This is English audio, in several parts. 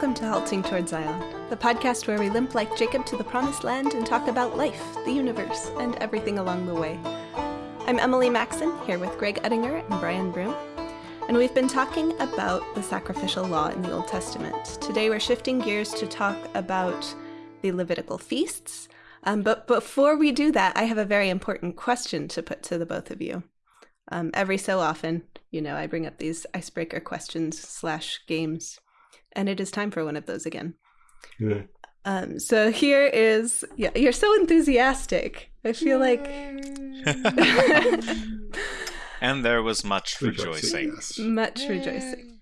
Welcome to Halting Toward Zion, the podcast where we limp like Jacob to the promised land and talk about life, the universe, and everything along the way. I'm Emily Maxon, here with Greg Ettinger and Brian Broom, and we've been talking about the sacrificial law in the Old Testament. Today we're shifting gears to talk about the Levitical feasts. Um, but before we do that, I have a very important question to put to the both of you. Um, every so often, you know, I bring up these icebreaker questions slash games and it is time for one of those again. Yeah. Um, so here is yeah, you're so enthusiastic. I feel like And there was much rejoicing. rejoicing. Much rejoicing.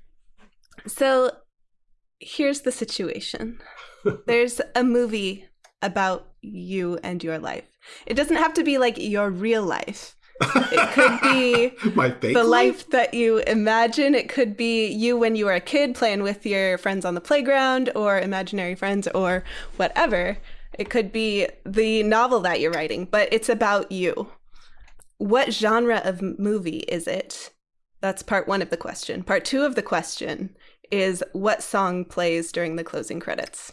So here's the situation. There's a movie about you and your life. It doesn't have to be like your real life it could be my the life? life that you imagine. It could be you when you were a kid playing with your friends on the playground or imaginary friends or whatever. It could be the novel that you're writing, but it's about you. What genre of movie is it? That's part one of the question. Part two of the question is what song plays during the closing credits?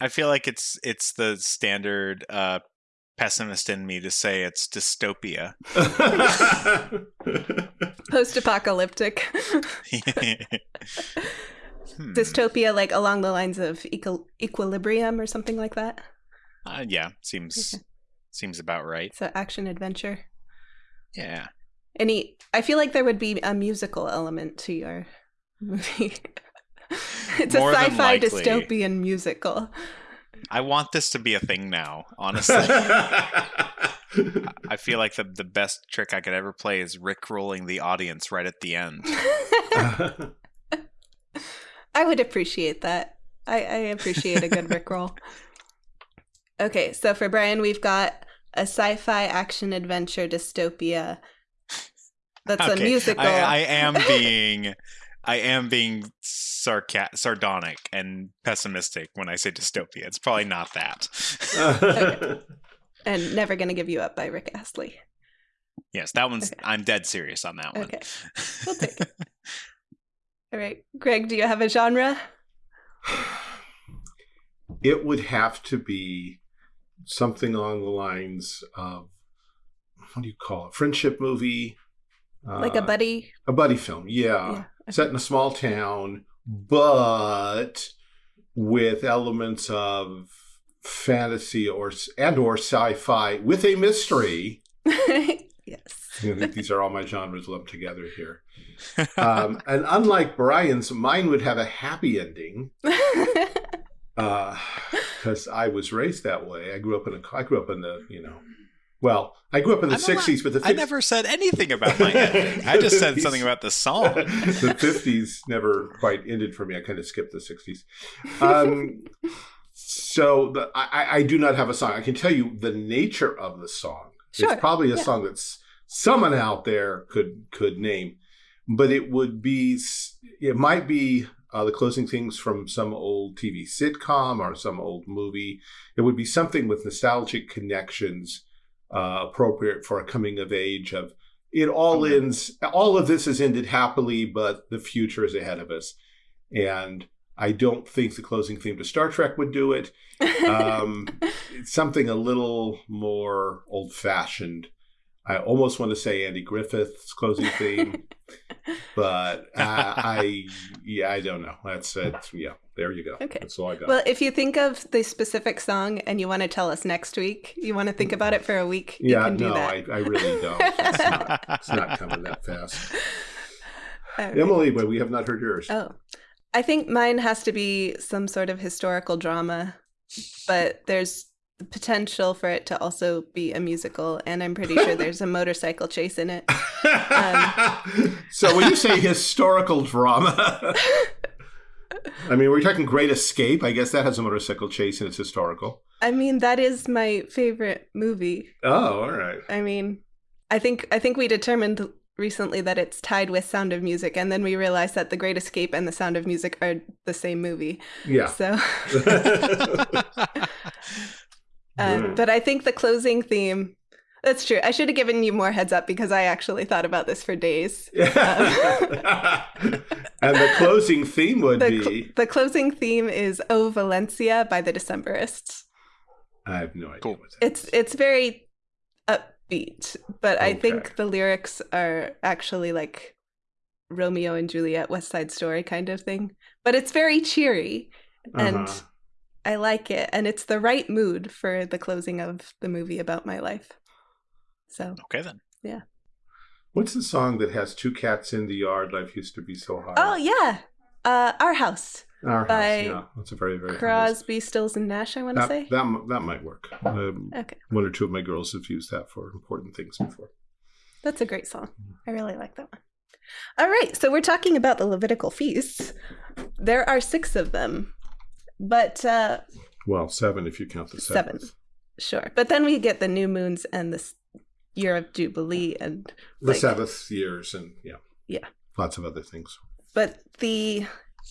I feel like it's it's the standard uh, pessimist in me to say it's dystopia. Post apocalyptic. hmm. Dystopia, like along the lines of equi- equilibrium or something like that? Uh, yeah, seems okay. seems about right. So action adventure. Yeah. Any I feel like there would be a musical element to your movie. it's More a sci-fi dystopian musical. I want this to be a thing now, honestly. I feel like the the best trick I could ever play is rickrolling the audience right at the end. I would appreciate that. I, I appreciate a good rickroll. Okay, so for Brian, we've got a sci-fi action adventure dystopia. That's okay. a musical. I, I am being I am being sarca- sardonic and pessimistic when I say dystopia. It's probably not that. okay. And Never Gonna Give You Up by Rick Astley. Yes, that one's, okay. I'm dead serious on that one. Okay. We'll take it. All right. Greg, do you have a genre? It would have to be something along the lines of what do you call it? Friendship movie. Like uh, a buddy? A buddy film, yeah. yeah set in a small town, but with elements of fantasy or and or sci-fi with a mystery. yes. I think these are all my genres lumped together here. Um, and unlike Brian's, mine would have a happy ending. Because uh, I was raised that way. I grew up in a. I grew up in the you know well, I grew up in the '60s, but the 50s, I never said anything about my ending. I just said something about the song. the '50s never quite ended for me. I kind of skipped the '60s. Um, so the, I, I, do not have a song. I can tell you the nature of the song. Sure. It's probably a yeah. song that's someone out there could could name, but it would be. It might be uh, the closing things from some old TV sitcom or some old movie. It would be something with nostalgic connections uh, appropriate for a coming of age of it all ends all of this has ended happily but the future is ahead of us. And i don't think the closing theme to star trek would do it. Um, it's something a little more old fashioned I almost want to say Andy Griffith's closing theme, but I, I, yeah, I don't know. That's it. Yeah, there you go. Okay, that's all I got. Well, if you think of the specific song and you want to tell us next week, you want to think about it for a week. Yeah, no, I, I, really don't. It's not, it's not coming that fast. Right. Emily, but we have not heard yours. Oh, I think mine has to be some sort of historical drama, but there's the potential for it to also be a musical, and I'm pretty sure there's a motorcycle chase in it. Um, so when you say historical drama, I mean, we're talking Great Escape. I guess that has a motorcycle chase and it's historical. I mean, that is my favorite movie. Oh, all right. I mean, I think I think we determined recently that it's tied with Sound of Music, and then we realized that The Great Escape and The Sound of Music are the same movie. Yeah. So. Uh, But I think the closing theme That's true. I should have given you more heads up because I actually thought about this for days. Um, and the closing theme would the, be the closing theme is "O Valencia" by the Decemberists. I have no idea Cool. what that It's is. it's very upbeat, but I think the lyrics are actually like Romeo and Juliet, West Side Story kind of thing. But it's very cheery, and Uh-huh. I like it, and it's the right mood for the closing of the movie about my life. So Okay then. Yeah. What's the song that has two cats in the yard? Life used to be so hard. Oh yeah, uh, our house, Our house, by yeah. That's a very, very famous- Crosby, Stills, and Nash. I want to say. that, that might work. Um, Okay, one or two of my girls have used that for important things before. that's a great song. I really like that one. All right, so we're talking about the Levitical feasts. There are six of them, but uh, Well, seven if you count the Seven. sure. But then we get the new moons and the year of jubilee, and The like, Sabbath years and yeah. Yeah. Lots of other things. but the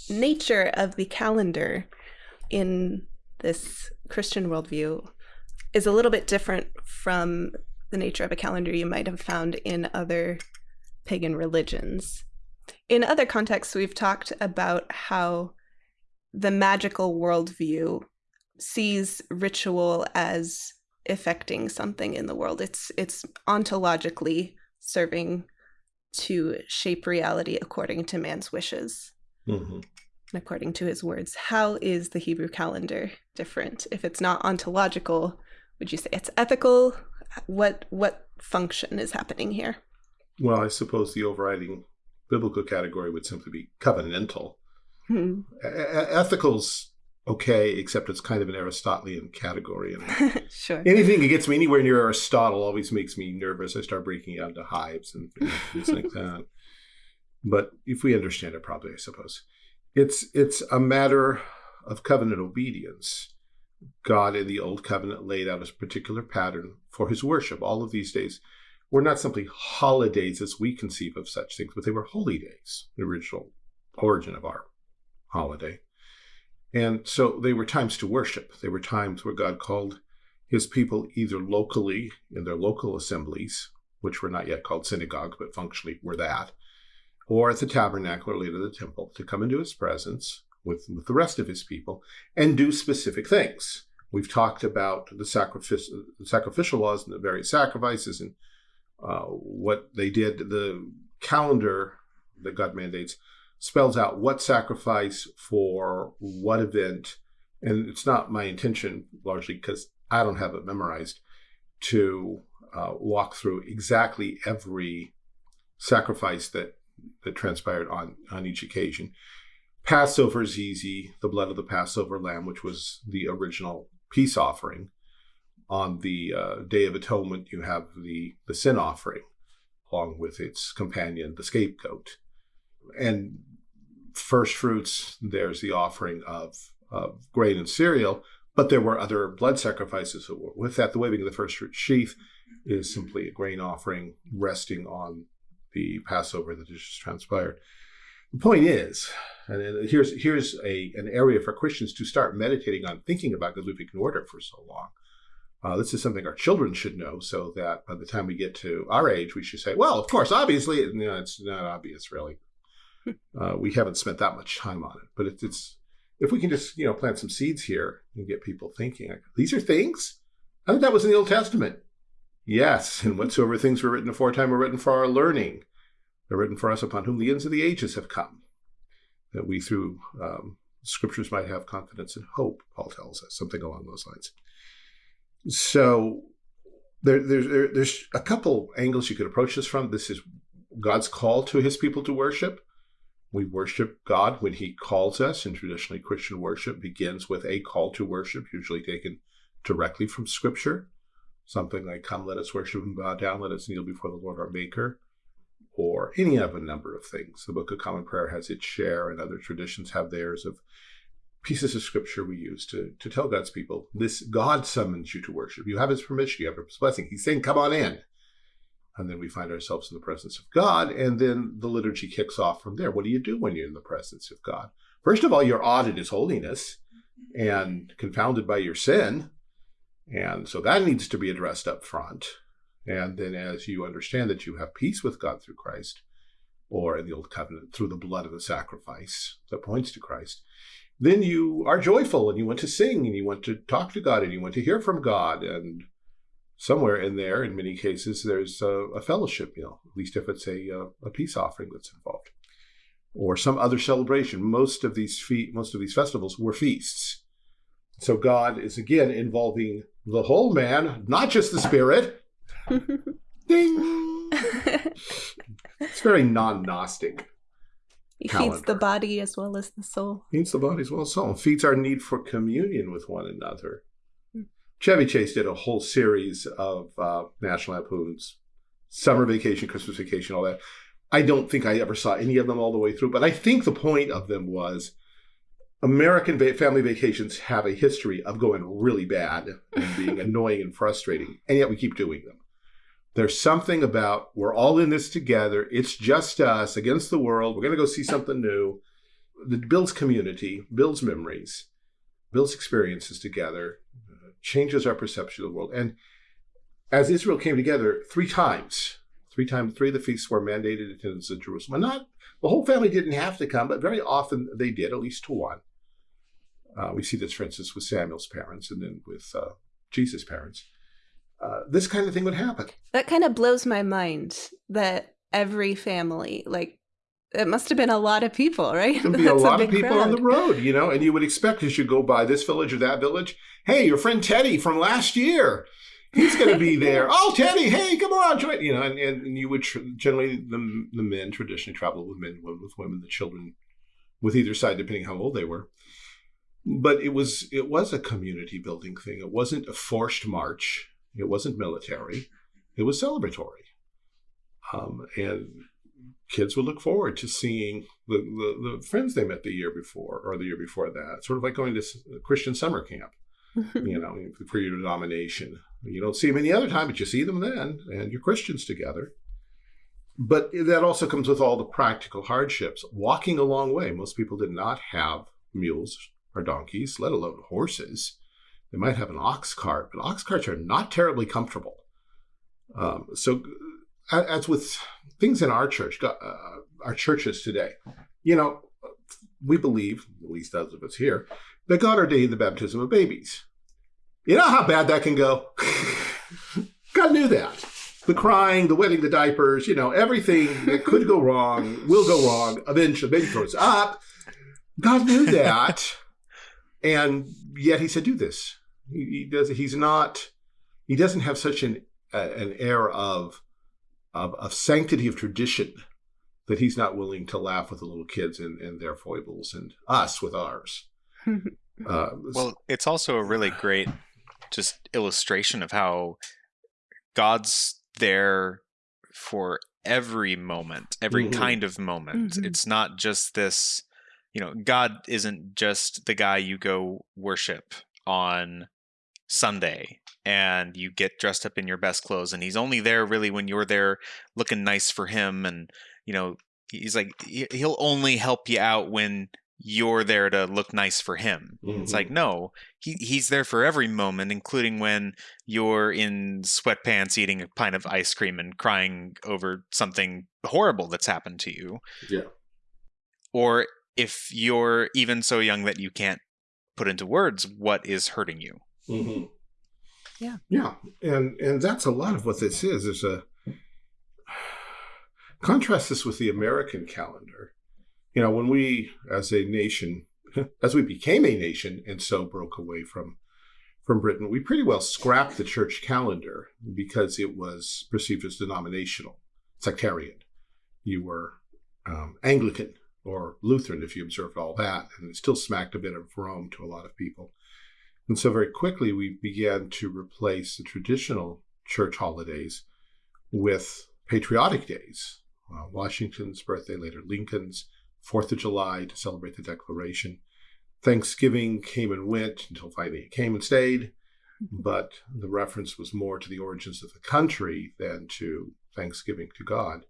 nature of the calendar in this Christian worldview is a little bit different from the nature of a calendar you might have found in other pagan religions. In other contexts, we've talked about how the magical worldview sees ritual as affecting something in the world. It's it's ontologically serving to shape reality according to man's wishes hmm and according to his words. How is the Hebrew calendar different? If it's not ontological, would you say it's ethical? What what function is happening here? Well, I suppose the overriding biblical category would simply be covenantal. Hmm. Ethical's okay, except it's kind of an Aristotelian category. And sure. anything that gets me anywhere near Aristotle always makes me nervous. I start breaking out into hives and things like that. But if we understand it properly, I suppose it's it's a matter of covenant obedience. God in the old covenant laid out a particular pattern for his worship. All of these days were not simply holidays as we conceive of such things, but they were holy days, the original origin of our holiday. And so they were times to worship. They were times where God called his people either locally in their local assemblies, which were not yet called synagogues, but functionally were that, or at the tabernacle or later the temple, to come into his presence with, with the rest of his people and do specific things. We've talked about the, sacrifice, the sacrificial laws and the various sacrifices and uh, what they did. The calendar that God mandates spells out what sacrifice for what event. And it's not my intention, largely because I don't have it memorized, to uh, walk through exactly every sacrifice that that transpired on on each occasion. Passover is easy. The blood of the Passover lamb, which was the original peace offering. On the uh, Day of Atonement, you have the the sin offering, along with its companion, the scapegoat, and first fruits. There's the offering of of grain and cereal, but there were other blood sacrifices that were with that. The waving of the first fruit sheath is simply a grain offering resting on the Passover that just transpired. The point is, and here's here's a an area for Christians to start meditating on, thinking about, because we've ignored it for so long. Uh, this is something our children should know, so that by the time we get to our age, we should say, "Well, of course, obviously, know, it's not obvious, really. Uh, we haven't spent that much time on it, but it's, it's if we can just you know plant some seeds here and get people thinking, like, these are things. I think that was in the Old Testament. Yes, and whatsoever things were written aforetime were written for our learning. They're written for us upon whom the ends of the ages have come, that we through um, scriptures might have confidence and hope. Paul tells us something along those lines. So there, there, there's a couple angles you could approach this from. This is God's call to His people to worship. We worship God when He calls us, and traditionally Christian worship begins with a call to worship, usually taken directly from Scripture. Something like, Come, let us worship and bow down, let us kneel before the Lord our Maker, or any of a number of things. The Book of Common Prayer has its share, and other traditions have theirs of pieces of Scripture we use to, to tell God's people, This God summons you to worship. You have His permission, you have His blessing. He's saying, Come on in. And then we find ourselves in the presence of God, and then the liturgy kicks off from there. What do you do when you're in the presence of God? First of all, you're awed at His holiness and confounded by your sin. And so that needs to be addressed up front. And then as you understand that you have peace with God through Christ, or in the Old Covenant, through the blood of the sacrifice that points to Christ, then you are joyful and you want to sing and you want to talk to God and you want to hear from God. And somewhere in there, in many cases, there's a, a fellowship meal, at least if it's a, uh, a peace offering that's involved or some other celebration. Most of these fe- most of these festivals were feasts. So God is again involving the whole man, not just the spirit. Ding. it's very non-Gnostic. He calendar. feeds the body as well as the soul. Feeds the body as well as soul. Feeds our need for communion with one another. Chevy Chase did a whole series of uh, National Lampoons, summer vacation, Christmas vacation, all that. I don't think I ever saw any of them all the way through, but I think the point of them was American family vacations have a history of going really bad and being annoying and frustrating, and yet we keep doing them. There's something about we're all in this together. It's just us against the world. We're going to go see something new. That builds community, builds memories, builds experiences together, changes our perception of the world. And as Israel came together three times Three times, three of the feasts were mandated attendance in Jerusalem. Not the whole family didn't have to come, but very often they did, at least to one. Uh, we see this, for instance, with Samuel's parents and then with uh, Jesus' parents. Uh, this kind of thing would happen. That kind of blows my mind that every family, like, it must have been a lot of people, right? There'd be a lot a of people crowd. on the road, you know, and you would expect as you go by this village or that village, hey, your friend Teddy from last year, he's going to be there. Oh, Teddy, hey, come on, join. You know, and, and you would tr- generally the the men traditionally travel with men, women with women, the children, with either side, depending how old they were. But it was it was a community building thing. It wasn't a forced march. It wasn't military. It was celebratory, um, and kids would look forward to seeing the, the, the friends they met the year before or the year before that. Sort of like going to Christian summer camp you know, for your denomination. You don't see them any other time, but you see them then, and you're Christians together. But that also comes with all the practical hardships. Walking a long way, most people did not have mules or donkeys, let alone horses. They might have an ox cart, but ox carts are not terribly comfortable. Um, so, as with things in our church, uh, our churches today, you know, we believe, at least those of us here, that God ordained the baptism of babies. You know how bad that can go? God knew that. The crying, the wetting the diapers, you know, everything that could go wrong will go wrong eventually. Baby throws up. God knew that. and yet he said, do this. He, he, does. He's not, he doesn't have such an, uh, an air of, of, of sanctity of tradition that he's not willing to laugh with the little kids and, and their foibles and us with ours. Uh, well, it's also a really great just illustration of how God's there for every moment, every mm-hmm. kind of moment. Mm-hmm. It's not just this, you know, God isn't just the guy you go worship on Sunday and you get dressed up in your best clothes and he's only there really when you're there looking nice for him and you know he's like he'll only help you out when you're there to look nice for him. Mm-hmm. It's like, mm-hmm. no, he, he's there for every moment, including when you're in sweatpants eating a pint of ice cream and crying over something horrible that's happened to you. Yeah. Or if you're even so young that you can't put into words what is hurting you. Mm-hmm. Yeah. Yeah. And and that's a lot of what this is. There's a contrast this with the American calendar you know, when we as a nation, as we became a nation and so broke away from from Britain, we pretty well scrapped the church calendar because it was perceived as denominational, sectarian. You were um, Anglican or Lutheran if you observed all that, and it still smacked a bit of Rome to a lot of people. And so very quickly we began to replace the traditional church holidays with patriotic days. Uh, Washington's birthday, later Lincoln's, Fourth of July to celebrate the Declaration. Thanksgiving came and went until finally it came and stayed, but the reference was more to the origins of the country than to Thanksgiving to God.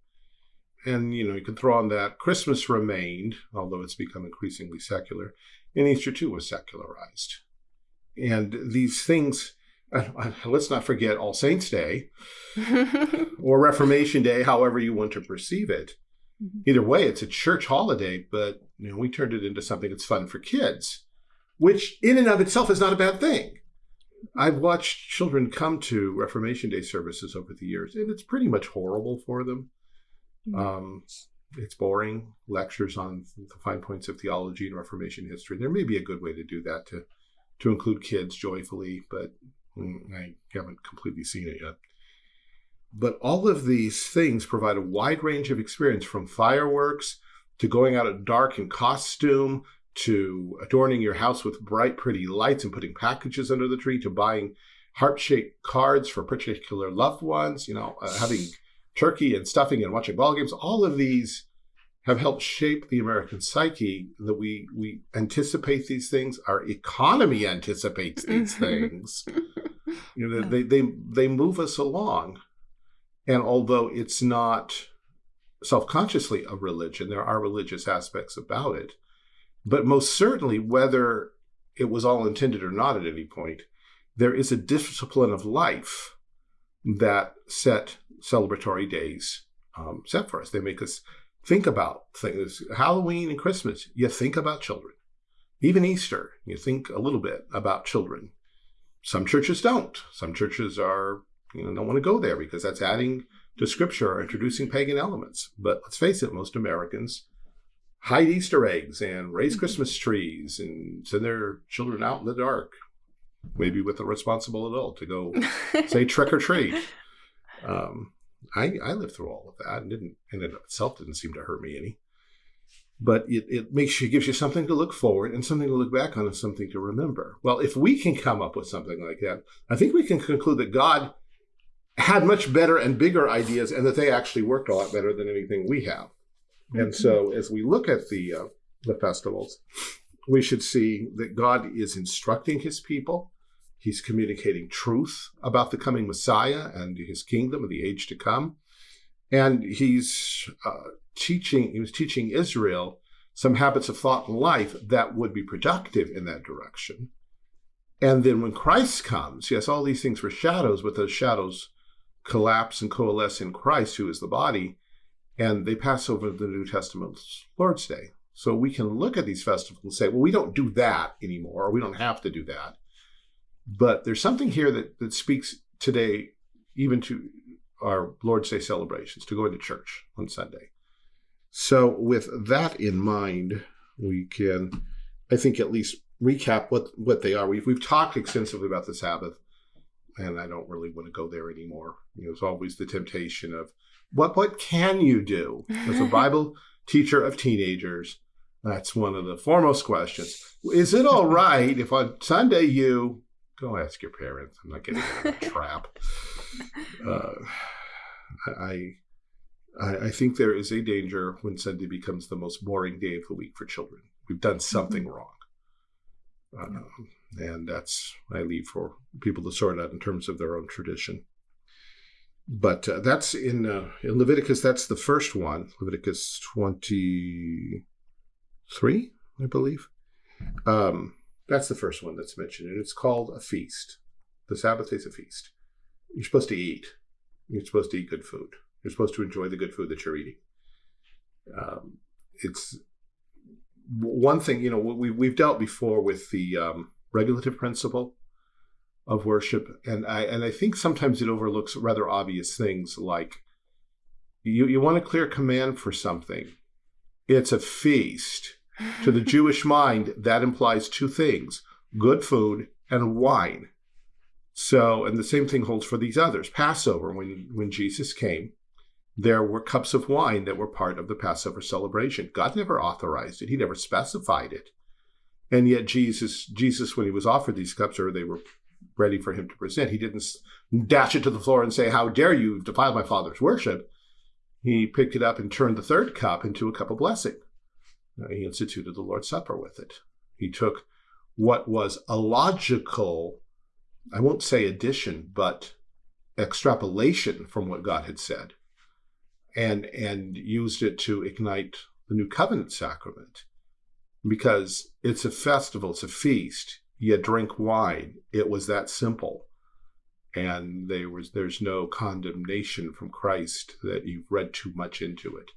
And, you know, you could throw on that Christmas remained, although it's become increasingly secular, and Easter too was secularized. And these things let's not forget All Saints Day or Reformation Day, however you want to perceive it. Mm-hmm. Either way, it's a church holiday, but you know, we turned it into something that's fun for kids, which in and of itself is not a bad thing. I've watched children come to Reformation Day services over the years, and it's pretty much horrible for them. Mm-hmm. Um, it's boring lectures on the fine points of theology and Reformation history. There may be a good way to do that to to include kids joyfully, but mm, I haven't completely seen it yet. But all of these things provide a wide range of experience from fireworks to going out at dark in costume to adorning your house with bright, pretty lights and putting packages under the tree to buying heart-shaped cards for particular loved ones, you know, uh, having turkey and stuffing and watching ball games. All of these have helped shape the American psyche that we we anticipate these things. Our economy anticipates these things. You know, they, they they move us along. And although it's not self-consciously a religion, there are religious aspects about it. But most certainly, whether it was all intended or not at any point, there is a discipline of life that set celebratory days um, set for us. They make us think about things. Halloween and Christmas, you think about children. Even Easter, you think a little bit about children. Some churches don't. Some churches are you know, don't want to go there because that's adding to scripture or introducing pagan elements. But let's face it, most Americans hide Easter eggs and raise mm-hmm. Christmas trees and send their children out in the dark, maybe with a responsible adult to go say trick or treat. Um, I, I lived through all of that and didn't, and it itself didn't seem to hurt me any. But it, it makes you, gives you something to look forward and something to look back on and something to remember. Well, if we can come up with something like that, I think we can conclude that God had much better and bigger ideas and that they actually worked a lot better than anything we have. Mm-hmm. And so as we look at the, uh, the festivals, we should see that God is instructing his people. He's communicating truth about the coming Messiah and his kingdom and the age to come. And he's uh, teaching, he was teaching Israel some habits of thought and life that would be productive in that direction. And then when Christ comes, yes, all these things were shadows, but those shadows collapse and coalesce in Christ, who is the body, and they pass over the New Testament's Lord's Day. So we can look at these festivals and say, well, we don't do that anymore, or we don't have to do that. But there's something here that, that speaks today even to our Lord's Day celebrations, to going to church on Sunday. So with that in mind, we can, I think, at least recap what, what they are. We've, we've talked extensively about the Sabbath and I don't really want to go there anymore. You know, it's always the temptation of what what can you do as a Bible teacher of teenagers? That's one of the foremost questions. Is it all right if on Sunday you go ask your parents? I'm not getting in a trap. Uh, I, I I think there is a danger when Sunday becomes the most boring day of the week for children. We've done something mm-hmm. wrong. Um, and that's I leave for people to sort out in terms of their own tradition. But uh, that's in uh, in Leviticus. That's the first one, Leviticus twenty three, I believe. Um, that's the first one that's mentioned, and it's called a feast. The Sabbath is a feast. You're supposed to eat. You're supposed to eat good food. You're supposed to enjoy the good food that you're eating. Um, it's one thing, you know, we, we've dealt before with the um, regulative principle of worship, and I and I think sometimes it overlooks rather obvious things like you you want a clear command for something. It's a feast. To the Jewish mind, that implies two things: good food and wine. So, and the same thing holds for these others. Passover, when when Jesus came, there were cups of wine that were part of the Passover celebration. God never authorized it. He never specified it. And yet Jesus, Jesus, when he was offered these cups, or they were ready for him to present, he didn't dash it to the floor and say, "How dare you defile my Father's worship?" He picked it up and turned the third cup into a cup of blessing. Uh, he instituted the Lord's Supper with it. He took what was a logical, I won't say addition, but extrapolation from what God had said, and and used it to ignite the new covenant sacrament because it's a festival, it's a feast. You drink wine. It was that simple. and there was there's no condemnation from Christ that you've read too much into it.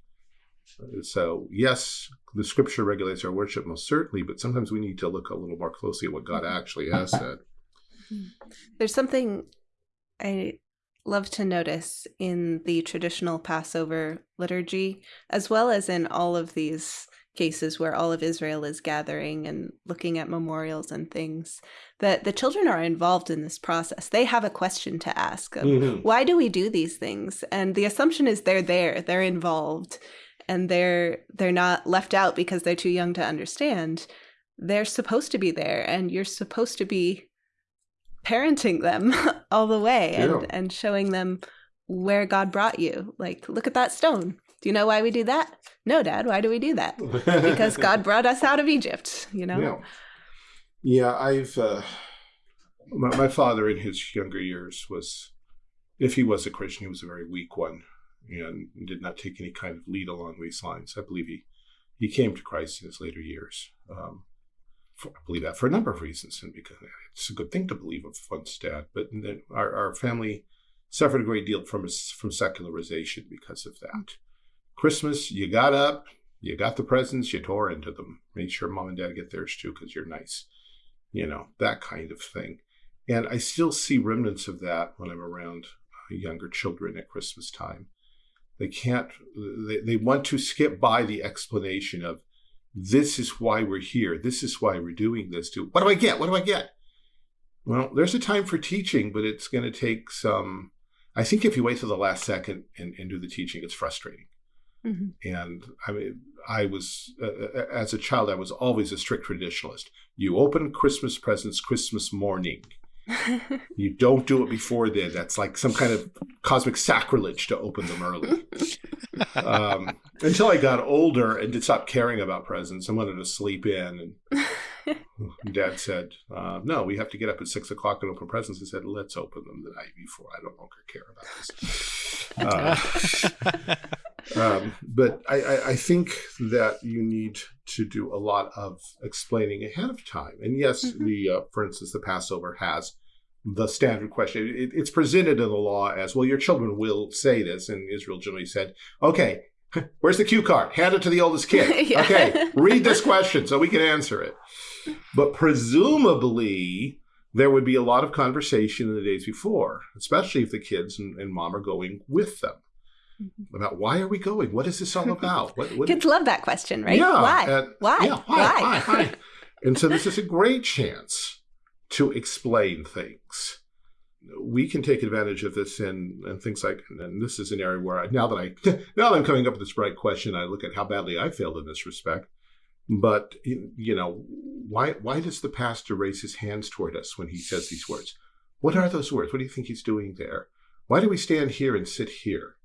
So yes, the scripture regulates our worship most certainly, but sometimes we need to look a little more closely at what God actually has said. There's something I love to notice in the traditional Passover liturgy, as well as in all of these cases where all of Israel is gathering and looking at memorials and things, that the children are involved in this process. They have a question to ask of mm-hmm. why do we do these things? And the assumption is they're there, they're involved, and they're they're not left out because they're too young to understand. They're supposed to be there and you're supposed to be parenting them all the way and, and showing them where God brought you. Like, look at that stone. Do you know why we do that? No, Dad. Why do we do that? because God brought us out of Egypt. You know. Yeah, yeah I've. Uh, my, my father, in his younger years, was, if he was a Christian, he was a very weak one, and did not take any kind of lead along these lines. I believe he he came to Christ in his later years. Um, for, I believe that for a number of reasons, and because it's a good thing to believe of one's dad. But our, our family suffered a great deal from from secularization because of that. Christmas, you got up, you got the presents, you tore into them. Made sure mom and dad get theirs too because you're nice, you know that kind of thing. And I still see remnants of that when I'm around uh, younger children at Christmas time. They can't. They, they want to skip by the explanation of this is why we're here. This is why we're doing this. To what do I get? What do I get? Well, there's a time for teaching, but it's going to take some. I think if you wait till the last second and, and do the teaching, it's frustrating. Mm-hmm. And I mean, I was uh as a child, I was always a strict traditionalist. You open Christmas presents Christmas morning. You don't do it before then. That's like some kind of cosmic sacrilege to open them early. um, until I got older and did stop caring about presents and wanted to sleep in. And Dad said, uh, "No, we have to get up at six o'clock and open presents." I said, "Let's open them the night before. I don't longer care about this." Uh, um, but I, I, I, think that you need to do a lot of explaining ahead of time. And yes, mm-hmm. the uh, for instance, the Passover has the standard question. It, it's presented in the law as well. Your children will say this, and Israel generally said, "Okay, where's the cue card? Hand it to the oldest kid. yeah. Okay, read this question so we can answer it." But presumably, there would be a lot of conversation in the days before, especially if the kids and, and mom are going with them. Mm-hmm. about why are we going? What is this all about? What, what Kids love that question, right? Yeah, why? And, why? Yeah, why? Why? why? why? and so this is a great chance to explain things. We can take advantage of this and and things like and this is an area where I, now that I now that I'm coming up with this bright question, I look at how badly I failed in this respect. But you know, why why does the pastor raise his hands toward us when he says these words? What are those words? What do you think he's doing there? Why do we stand here and sit here?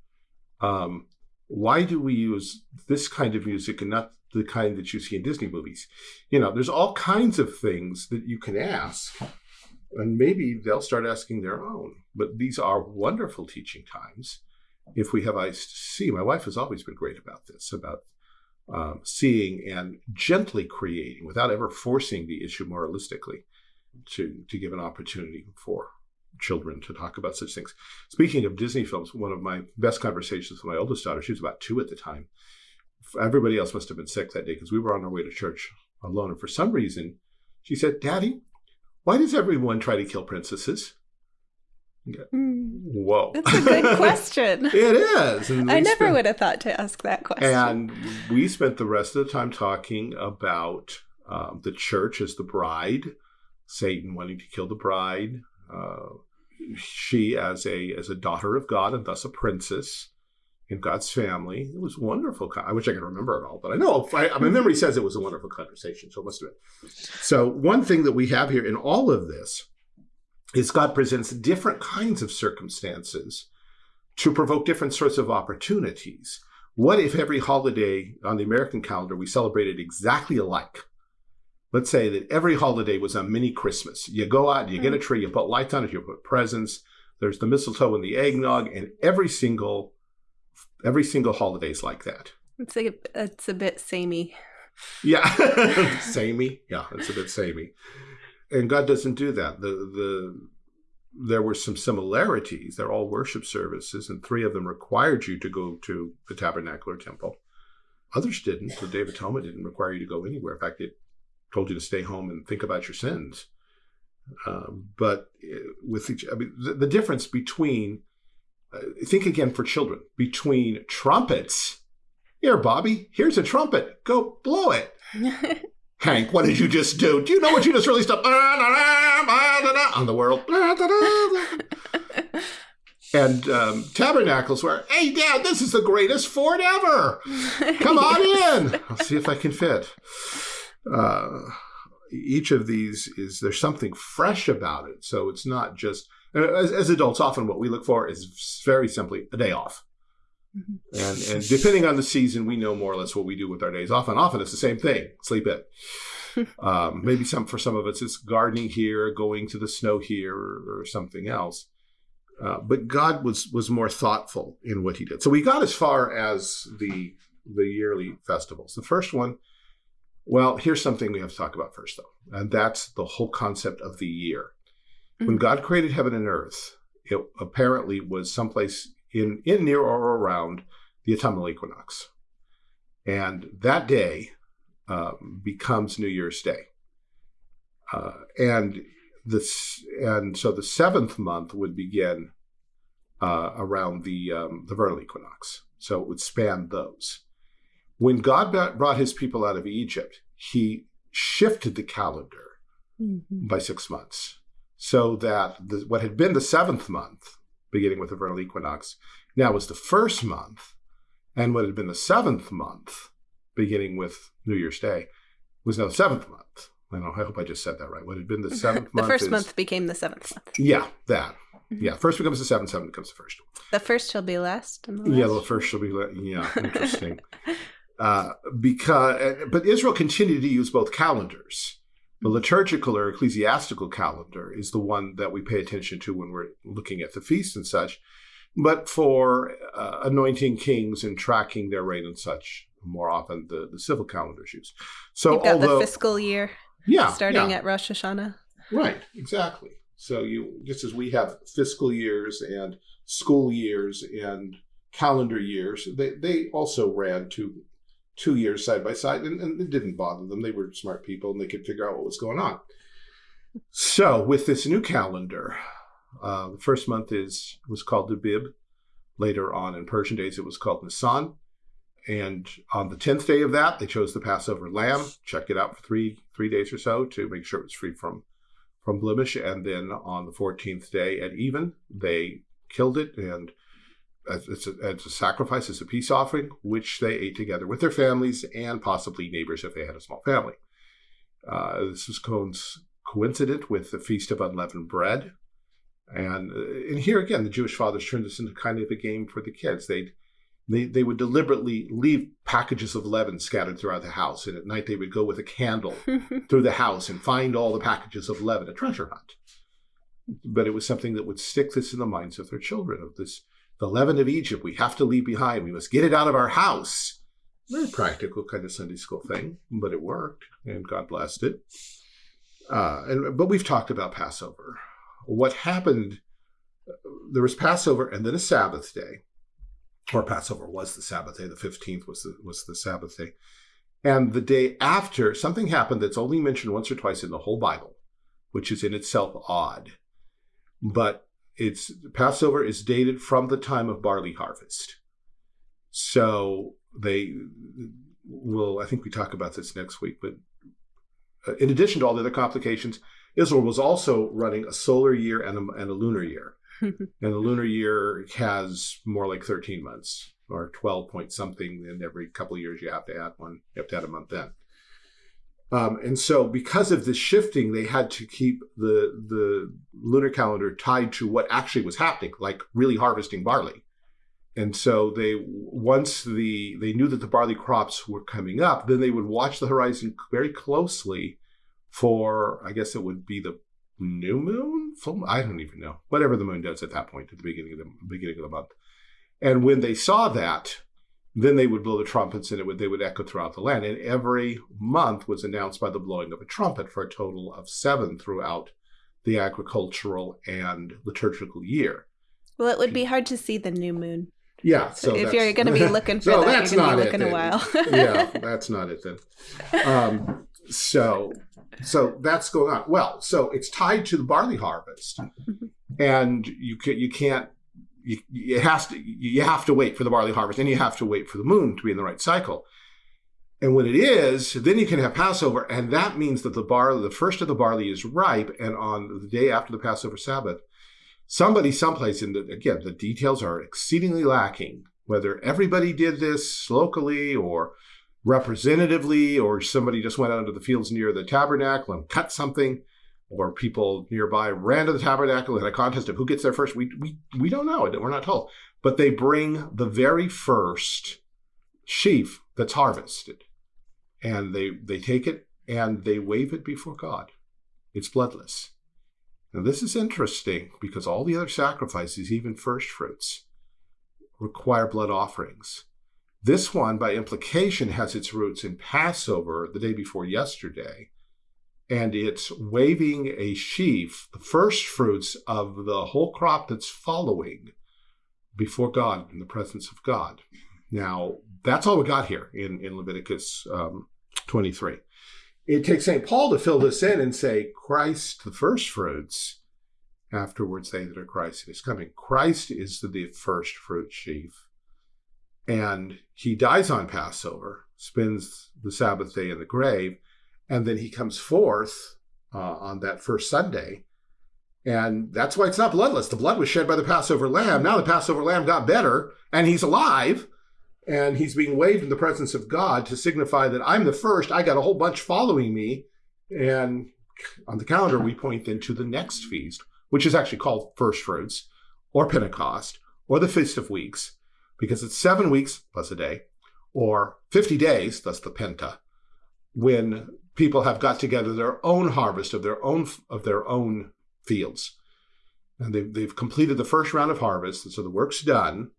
Um, why do we use this kind of music and not the kind that you see in Disney movies? You know, there's all kinds of things that you can ask, and maybe they'll start asking their own. But these are wonderful teaching times if we have eyes to see. My wife has always been great about this, about um, seeing and gently creating without ever forcing the issue moralistically to, to give an opportunity for children to talk about such things. Speaking of Disney films, one of my best conversations with my oldest daughter, she was about two at the time. Everybody else must have been sick that day because we were on our way to church alone. And for some reason, she said, Daddy, why does everyone try to kill princesses? Mm. Whoa. That's a good question. it is. I never spent, would have thought to ask that question. And we spent the rest of the time talking about um, the church as the bride, Satan wanting to kill the bride, uh, she as a as a daughter of God and thus a princess in God's family. It was wonderful. I wish I could remember it all, but I know I, my memory says it was a wonderful conversation, so it must have been. So one thing that we have here in all of this is God presents different kinds of circumstances to provoke different sorts of opportunities. What if every holiday on the American calendar we celebrated exactly alike? let's say that every holiday was a mini Christmas. You go out, you get a mm. tree, you put lights on it, you put presents. There's the mistletoe and the eggnog, and every single every single holiday is like that. It's a it's a bit samey. Yeah, samey. Yeah, it's a bit samey. And God doesn't do that. The the there were some similarities. They're all worship services, and three of them required you to go to the tabernacle or temple. Others didn't. The Day of Atonement didn't require you to go anywhere. In fact, it told you to stay home and think about your sins. Um, but uh, with each, I mean, the, the difference between, uh, think again for children, between trumpets. Here, Bobby, here's a trumpet. Go blow it. Hank, what did you just do? Do you know what you just released up on the world? and um, tabernacles where, hey, Dad, this is the greatest fort ever. Come on in. I'll see if I can fit. Uh, each of these is there's something fresh about it. So it's not just as, as adults. Often, what we look for is very simply a day off. Mm-hmm. And, and depending on the season, we know more or less what we do with our days off. And often it's the same thing: sleep in. um, maybe some for some of us, it's gardening here, going to the snow here, or, or something else. Uh, but God was was more thoughtful in what He did. So we got as far as the the yearly festivals. The first one, well, here's something we have to talk about first, though, and that's the whole concept of the year. Mm-hmm. When God created heaven and earth, it apparently was someplace in in near or around the autumnal equinox, and that day um, becomes New Year's Day, uh, and this and so the seventh month would begin uh, around the um, the vernal equinox, so it would span those. When God brought His people out of Egypt, He shifted the calendar mm-hmm. by six months, so that the, what had been the seventh month, beginning with the vernal equinox, now was the first month, and what had been the seventh month, beginning with New Year's Day, was now the seventh month. I know. I hope I just said that right. What had been the seventh the month? first is, month became the seventh month. Yeah, that. Mm-hmm. Yeah, first becomes the seventh, seventh becomes the first. The first shall be last. The last. Yeah, the first shall be last. Yeah, interesting. uh, because, uh, but Israel continued to use both calendars. The liturgical or ecclesiastical calendar is the one that we pay attention to when we're looking at the feasts and such. But for uh, anointing kings and tracking their reign and such, more often the, the civil calendar is used. So You've got although, the fiscal year yeah, starting yeah. at Rosh Hashanah. Right, exactly. So you just as we have fiscal years and school years and calendar years, they, they also ran two two years side by side and, and it didn't bother them. They were smart people and they could figure out what was going on. So with this new calendar, uh, the first month is was called Abib. Later on in Persian days, it was called Nisan. And on the tenth day of that, they chose the Passover lamb. Checked it out for three three days or so to make sure it was free from from blemish. And then on the fourteenth day at even, they killed it and as a, as a sacrifice, as a peace offering, which they ate together with their families and possibly neighbors if they had a small family. Uh, this was coincident with the Feast of Unleavened Bread. And, uh, and here again, the Jewish fathers turned this into kind of a game for the kids. They'd they, they would deliberately leave packages of leaven scattered throughout the house. And at night, they would go with a candle through the house and find all the packages of leaven, a treasure hunt. But it was something that would stick this in the minds of their children of this, the leaven of Egypt, we have to leave behind. We must get it out of our house. Very practical kind of Sunday school thing, but it worked, and God blessed it. Uh, and but we've talked about Passover. What happened? There was Passover and then a Sabbath day or Passover was the Sabbath day. The 15th was the, was the Sabbath day. And the day after, something happened that's only mentioned once or twice in the whole Bible, which is in itself odd. But it's Passover is dated from the time of barley harvest. So they will, I think we talk about this next week, but uh, in addition to all the other complications, Israel was also running a solar year and a, and a lunar year. and the lunar year has more like 13 months or 12 point something. And every couple of years you have to add one, you have to add a month in. Um, and so, because of this shifting, they had to keep the the lunar calendar tied to what actually was happening, like really harvesting barley. And so, they once the they knew that the barley crops were coming up, then they would watch the horizon very closely for I guess it would be the new moon, full. I don't even know. Whatever the moon does at that point at the beginning of the beginning of the month. And when they saw that, then they would blow the trumpets and it would they would echo throughout the land. And every month was announced by the blowing of a trumpet for a total of seven throughout the agricultural and liturgical year. Well, it would be hard to see the new moon. Yeah, so if you're going to be looking for no, that, that's you're going to be looking it, a while. yeah, that's not it then. Um, so, so that's going on. Well, so it's tied to the barley harvest, Mm-hmm. and you can you can't you, it has to you have to wait for the barley harvest, and you have to wait for the moon to be in the right cycle. And when it is, then you can have Passover, and that means that the barley, the first of the barley, is ripe, and on the day after the Passover Sabbath, somebody someplace in the again the details are exceedingly lacking whether everybody did this locally or representatively or somebody just went out into the fields near the tabernacle and cut something or people nearby ran to the tabernacle in a contest of who gets there first. We we, we don't know. We're not told. But they bring the very first sheaf that's harvested. And they they take it and they wave it before god. It's bloodless. Now, this is interesting because all the other sacrifices, even first fruits, require blood offerings. This one, by implication, has its roots in Passover, the day before yesterday, and it's waving a sheaf, the first fruits of the whole crop that's following before God, in the presence of God. Now, that's all we got here in, in Leviticus um, 23 it takes St. Paul to fill this in and say, Christ, the first fruits, afterwards they that are Christ is coming. Christ is the first fruit sheaf. And he dies on Passover, spends the Sabbath day in the grave, and then he comes forth uh, on that first Sunday. And that's why it's not bloodless. The blood was shed by the Passover lamb. Now the Passover lamb got better, and he's alive and he's being waved in the presence of God to signify that I'm the first. I got a whole bunch following me. And on the calendar, we point then to the next feast, which is actually called First Fruits or Pentecost or the Feast of Weeks, because it's seven weeks plus a day, or 50 days, that's the Penta, when people have got together their own harvest of their own of their own fields. And they've, they've completed the first round of harvest, and so the work's done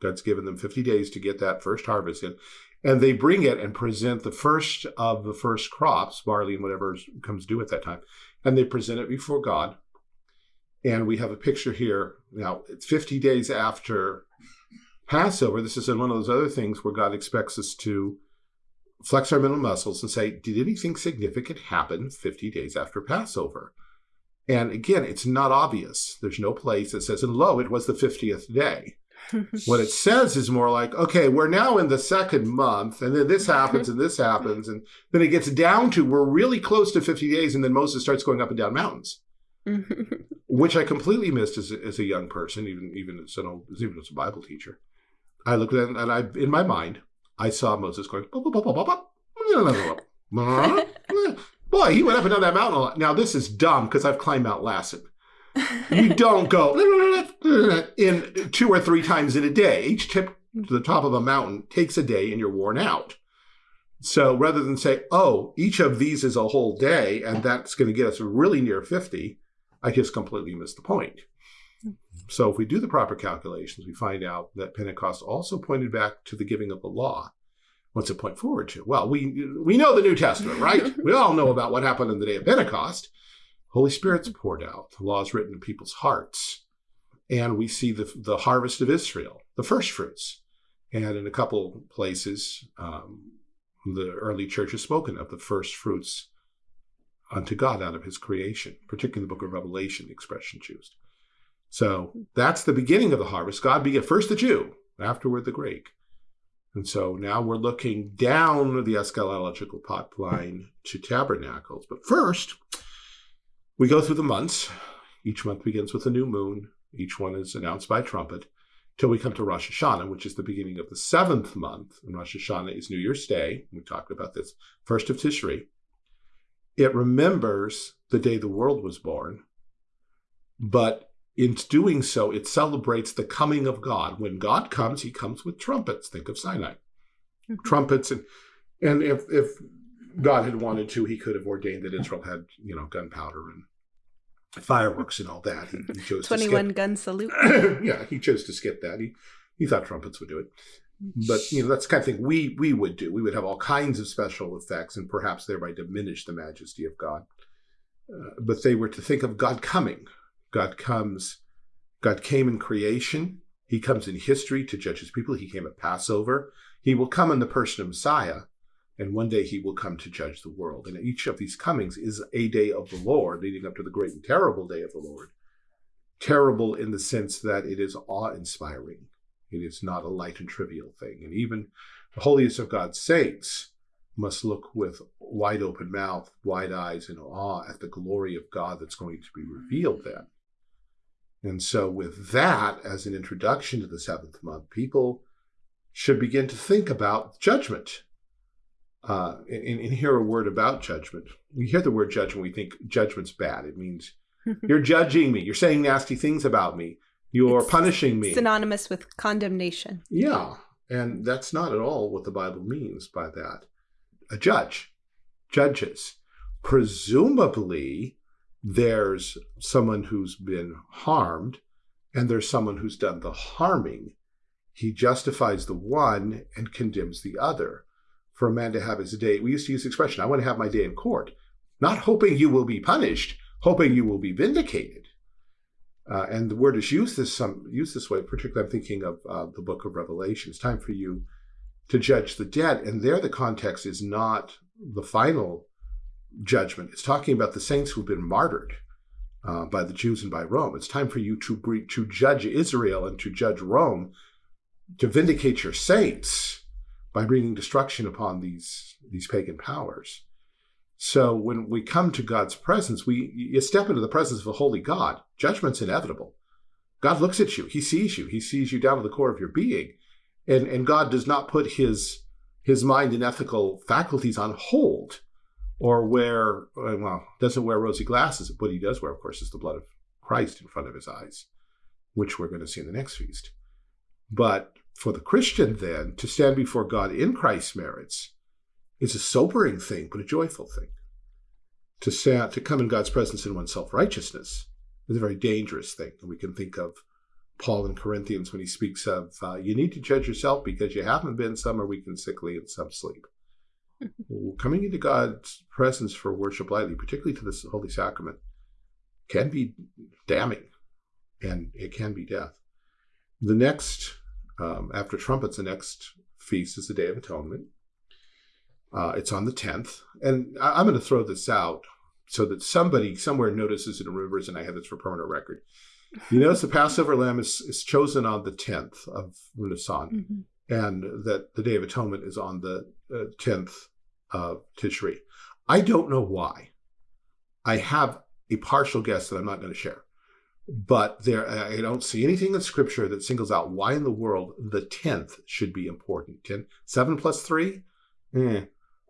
God's given them 50 days to get that first harvest in. And they bring it and present the first of the first crops, barley and whatever comes due at that time. And they present it before God. And we have a picture here. Now, it's 50 days after Passover. This is one of those other things where God expects us to flex our mental muscles and say, Did anything significant happen 50 days after Passover? And again, it's not obvious. There's no place that says, and lo, it was the 50th day what it says is more like, okay, we're now in the second month, and then this happens and this happens, and then it gets down to we're really close to 50 days, and then Moses starts going up and down mountains, which I completely missed as a, as a young person, even even as an old, even as a Bible teacher. I looked at it and I, in my mind, I saw Moses going. Boy, he went up and down that mountain a lot. Now this is dumb because I've climbed Mount Lassen you don't go in two or three times in a day. Each tip to the top of a mountain takes a day and you're worn out. So rather than say, oh, each of these is a whole day and that's going to get us really near 50, I just completely missed the point. So if we do the proper calculations, we find out that Pentecost also pointed back to the giving of the law. What's it point forward to? Well, we we know the New Testament, right? we all know about what happened on the day of Pentecost. Holy Spirit's poured out. The law is written in people's hearts. And we see the, the harvest of Israel, the first fruits. And in a couple places, um, the early church has spoken of the first fruits unto God out of his creation, particularly the book of Revelation, the expression used. So that's the beginning of the harvest. God began first the Jew, afterward the Greek. And so now we're looking down the eschatological pipeline to tabernacles. But first, we go through the months. Each month begins with a new moon. Each one is announced by trumpet till we come to Rosh Hashanah, which is the beginning of the seventh month. And Rosh Hashanah is New Year's Day. We talked about this. First of Tishri. It remembers the day the world was born, but in doing so, it celebrates the coming of God. When God comes, he comes with trumpets. Think of Sinai. Mm-hmm. Trumpets and and if if God had wanted to, he could have ordained that Israel had, you know, gunpowder and fireworks and all that. He, he chose 21 gun salute. yeah, he chose to skip that. He he thought trumpets would do it. But you know, that's the kind of thing we we would do. We would have all kinds of special effects and perhaps thereby diminish the majesty of God. uh, but they were to think of God coming. God comes, God came in creation. He comes in history to judge his people. He came at Passover. He will come in the person of Messiah, and one day he will come to judge the world. And each of these comings is a day of the Lord, leading up to the great and terrible day of the Lord. Terrible in the sense that it is awe inspiring. It is not a light and trivial thing. And even the holiest of God's saints must look with wide open mouth, wide eyes, in awe at the glory of God that's going to be revealed then. And so, with that as an introduction to the seventh month, people should begin to think about judgment. Uh, and, and hear a word about judgment. We hear the word judgment, we think judgment's bad. It means you're judging me, you're saying nasty things about me, you're it's punishing me. Synonymous with condemnation. Yeah. And that's not at all what the Bible means by that a judge, judges. Presumably, there's someone who's been harmed and there's someone who's done the harming. He justifies the one and condemns the other. For a man to have his day, we used to use the expression, I want to have my day in court, not hoping you will be punished, hoping you will be vindicated. Uh, and the word is used this some used this way. Particularly, I'm thinking of uh, the book of Revelation. It's time for you to judge the dead. And there the context is not the final judgment. It's talking about the saints who've been martyred uh, by the Jews and by Rome. It's time for you to, to judge Israel and to judge Rome, to vindicate your saints by bringing destruction upon these, these pagan powers. So when we come to God's presence, we you step into the presence of a holy God. Judgment's inevitable. God looks at you. He sees you. He sees you down to the core of your being and and God does not put his his mind and ethical faculties on hold or wear well doesn't wear rosy glasses. What he does wear of course is the blood of Christ in front of his eyes which we're going to see in the next feast. But for the Christian then to stand before God in Christ's merits is a sobering thing but a joyful thing. To stand, to come in God's presence in one's self-righteousness is a very dangerous thing and we can think of. Paul in Corinthians when he speaks of uh, you need to judge yourself because you haven't been some are weak and sickly and some sleep. Coming into God's presence for worship lightly, particularly to this holy sacrament, can be damning and it can be death. The next, um, after trumpets, the next feast is the Day of Atonement. Uh, it's on the 10th. And I- I'm going to throw this out so that somebody somewhere notices it and remembers, and I have this for permanent record. You notice the Passover lamb is, is chosen on the 10th of Nisan, mm-hmm. And that the Day of Atonement is on the uh, 10th of Tishri. I don't know why. I have a partial guess that I'm not going to share. But there, I don't see anything in Scripture that singles out why in the world the 10th should be important. 10, 7 plus 3? Eh.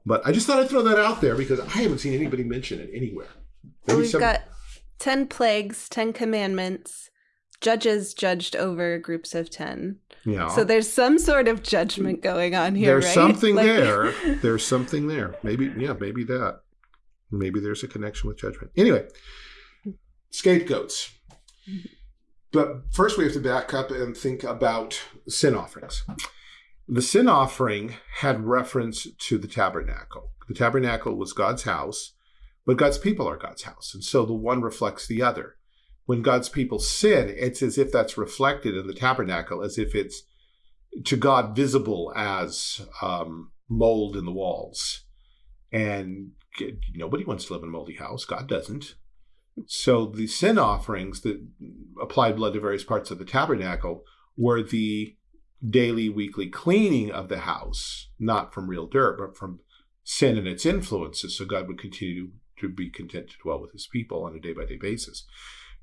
But I just thought I'd throw that out there because I haven't seen anybody mention it anywhere. Maybe we've some... got 10 plagues, 10 commandments. Judges judged over groups of 10. Yeah. So there's some sort of judgment going on here, There's right? something like... there. There's something there. Maybe, yeah, maybe that. Maybe there's a connection with judgment. Anyway, scapegoats. But first, we have to back up and think about sin offerings. The sin offering had reference to the tabernacle. The tabernacle was God's house, but God's people are God's house. And so the one reflects the other. When God's people sin, it's as if that's reflected in the tabernacle, as if it's to God visible as um, mold in the walls. And nobody wants to live in a moldy house. God doesn't. So the sin offerings that applied blood to various parts of the tabernacle were the daily, weekly cleaning of the house, not from real dirt, but from sin and its influences. So God would continue to be content to dwell with his people on a day by day basis.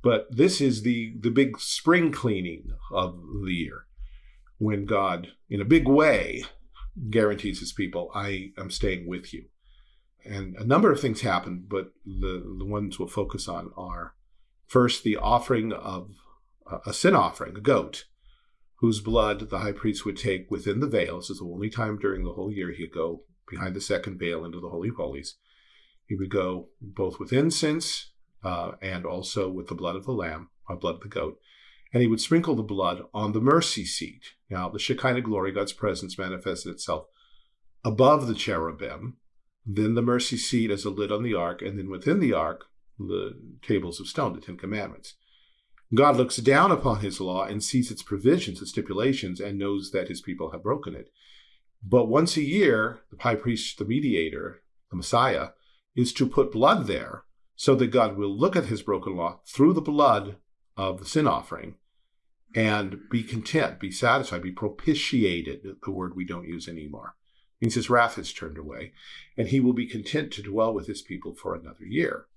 But this is the, the big spring cleaning of the year when God, in a big way, guarantees his people, I am staying with you. And a number of things happen, but the, the ones we'll focus on are first, the offering of a sin offering, a goat, whose blood the high priest would take within the veil. This is the only time during the whole year he'd go behind the second veil into the Holy of Holies. He would go both with incense uh, and also with the blood of the lamb, or blood of the goat, and he would sprinkle the blood on the mercy seat. Now, the Shekinah glory, God's presence, manifested itself above the cherubim, then the mercy seat as a lid on the ark, and then within the ark, the tables of stone, the Ten Commandments. God looks down upon his law and sees its provisions, its stipulations, and knows that his people have broken it. But once a year, the high priest, the mediator, the Messiah, is to put blood there so that God will look at his broken law through the blood of the sin offering and be content, be satisfied, be propitiated, the word we don't use anymore. It means his wrath is turned away, and he will be content to dwell with his people for another year.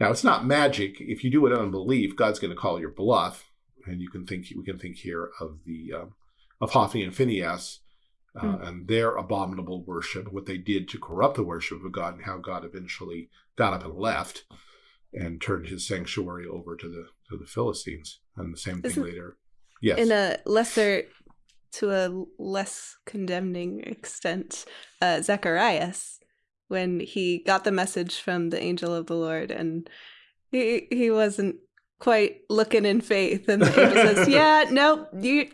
Now, it's not magic. If you do it on unbelief, God's going to call your bluff, and you can think we can think here of the um, of Hophni and Phinehas uh, mm. and their abominable worship, what they did to corrupt the worship of God, and how God eventually got up and left and turned his sanctuary over to the to the Philistines, and the same thing Isn't, later. Yes, in a lesser to a less condemning extent, uh, Zacharias when he got the message from the angel of the Lord and he he wasn't quite looking in faith and the angel says, "Yeah, no, you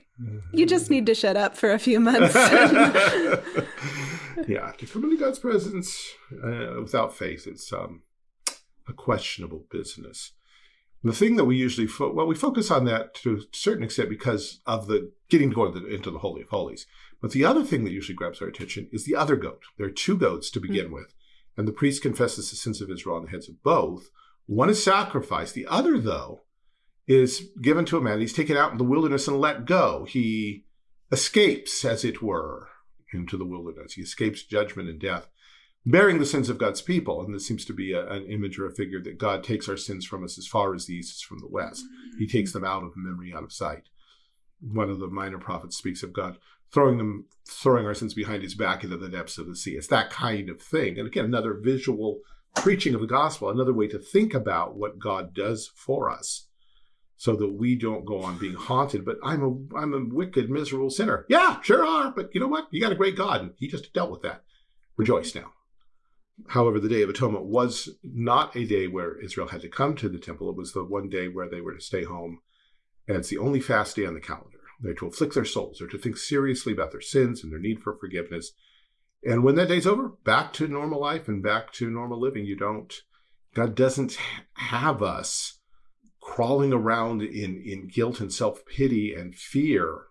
you just need to shut up for a few months." yeah, to come into God's presence uh, without faith, it's um, a questionable business. the thing that we usually fo- well, we focus on that to a certain extent because of the getting to go into the, into the holy of holies. But the other thing that usually grabs our attention is the other goat. There are two goats to begin mm-hmm. with, and the priest confesses the sins of Israel on the heads of both. One is sacrificed. The other, though, is given to a man. He's taken out in the wilderness and let go. He escapes, as it were, into the wilderness. He escapes judgment and death, bearing the sins of God's people. And this seems to be a, an image or a figure that God takes our sins from us as far as the east is from the west. He takes them out of memory, out of sight. One of the minor prophets speaks of God throwing them, throwing our sins behind his back into the depths of the sea. It's that kind of thing. And again, another visual preaching of the gospel, another way to think about what God does for us so that we don't go on being haunted. But I'm a I'm a wicked, miserable sinner. Yeah, sure are. But you know what? You got a great God, and He just dealt with that. Rejoice now. However, the Day of Atonement was not a day where Israel had to come to the temple. It was the one day where they were to stay home. And it's the only fast day on the calendar. They're to afflict their souls. They're to think seriously about their sins and their need for forgiveness. And when that day's over, back to normal life and back to normal living. You don't, God doesn't have us crawling around in, in guilt and self pity and fear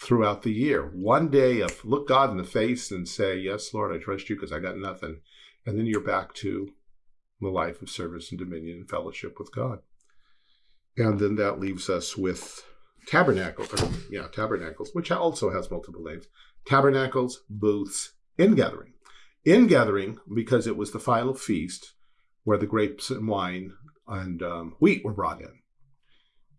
throughout the year. One day of look God in the face and say, Yes, Lord, I trust you because I got nothing. And then you're back to the life of service and dominion and fellowship with God. And then that leaves us with tabernacle, yeah, tabernacles, which also has multiple names. Tabernacles, booths, ingathering. Ingathering because it was the final feast where the grapes and wine and um, wheat were brought in.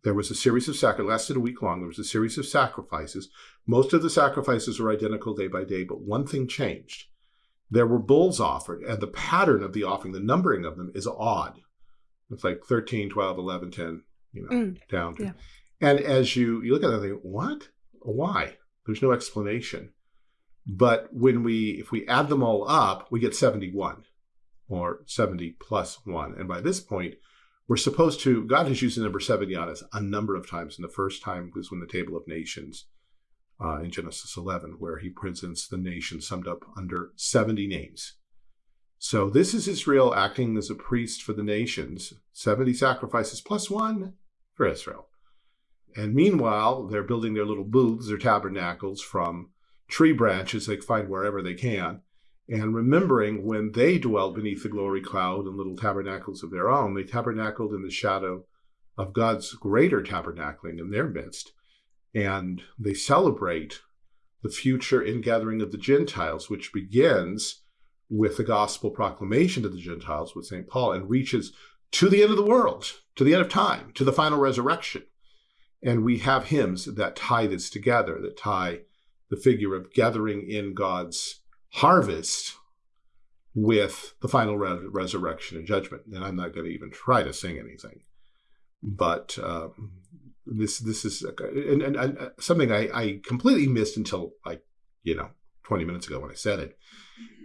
There was a series of sacrifices, lasted a week long. There was a series of sacrifices. Most of the sacrifices were identical day by day, but one thing changed. There were bulls offered, and the pattern of the offering, the numbering of them is odd. It's like 13, 12, 11, 10, you know, mm, down. Yeah. And as you, you look at that, think, what? Why? There's no explanation. But when we, if we add them all up, we get 71 or 70 plus one. And by this point, we're supposed to, God has used the number 70 on us a number of times. And the first time was when the Table of Nations uh, in Genesis 11, where he presents the nation summed up under 70 names. So this is Israel acting as a priest for the nations, 70 sacrifices plus one for Israel. And meanwhile, they're building their little booths or tabernacles from tree branches they find wherever they can. And remembering when they dwelt beneath the glory cloud in little tabernacles of their own, they tabernacled in the shadow of God's greater tabernacling in their midst. And they celebrate the future ingathering of the Gentiles, which begins with the gospel proclamation to the Gentiles with St. Paul and reaches to the end of the world, to the end of time, to the final resurrection. And we have hymns that tie this together, that tie the figure of gathering in God's harvest with the final re- resurrection and judgment. And I'm not going to even try to sing anything, but um, this this is and, and, and uh, something I, I, completely missed until like you know 20 minutes ago when I said it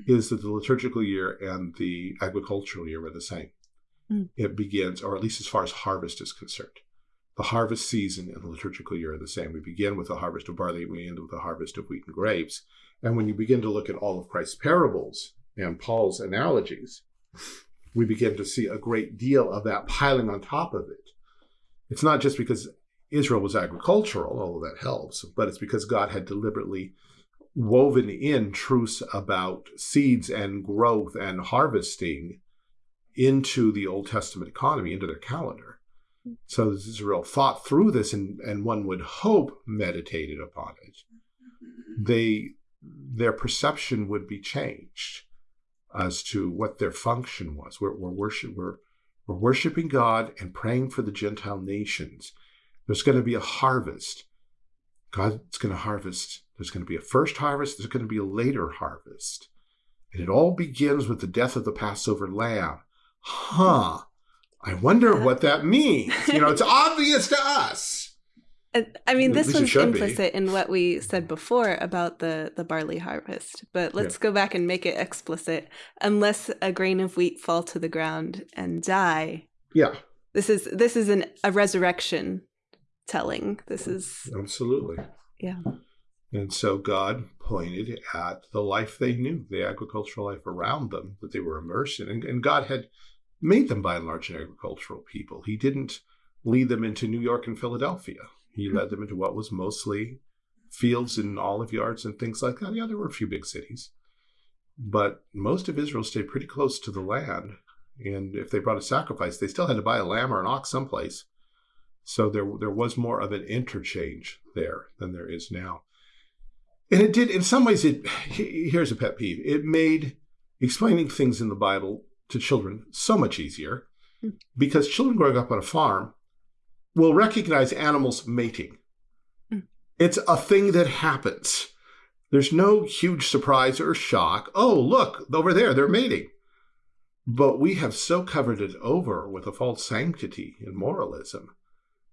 is that the liturgical year and the agricultural year are the same. Mm. It begins, or at least as far as harvest is concerned the harvest season and the liturgical year are the same. We begin with the harvest of barley, we end with the harvest of wheat and grapes. And when you begin to look at all of Christ's parables and Paul's analogies, we begin to see a great deal of that piling on top of it. It's not just because Israel was agricultural, although that helps, but it's because God had deliberately woven in truths about seeds and growth and harvesting into the Old Testament economy, into their calendar. So Israel thought through this and, and one would hope meditated upon it. Mm-hmm. They their perception would be changed as to what their function was. We're, we're, worship, we're, we're worshiping God and praying for the Gentile nations. There's going to be a harvest. God's going to harvest. There's going to be a first harvest. There's going to be a later harvest. And it all begins with the death of the Passover lamb. Huh. I wonder what that means. You know, it's obvious to us. I mean, this was implicit be. in what we said before about the the barley harvest, but let's yeah. go back and make it explicit. Unless a grain of wheat fall to the ground and die. Yeah. This is this is an a resurrection telling. This is absolutely. Yeah. And so God pointed at the life they knew, the agricultural life around them that they were immersed in, and, and God had made them by and large an agricultural people. He didn't lead them into New York and Philadelphia he hmm. led them into what was mostly fields and olive yards and things like that. Yeah, there were a few big cities, but most of Israel stayed pretty close to the land. And if they brought a sacrifice, they still had to buy a lamb or an ox someplace. So there, there was more of an interchange there than there is now. And it did, in some ways, it here's a pet peeve. It made explaining things in the Bible to children so much easier hmm. because children growing up on a farm will recognize animals mating. Mm. It's a thing that happens. There's no huge surprise or shock. Oh, look, over there, they're mating. But we have so covered it over with a false sanctity and moralism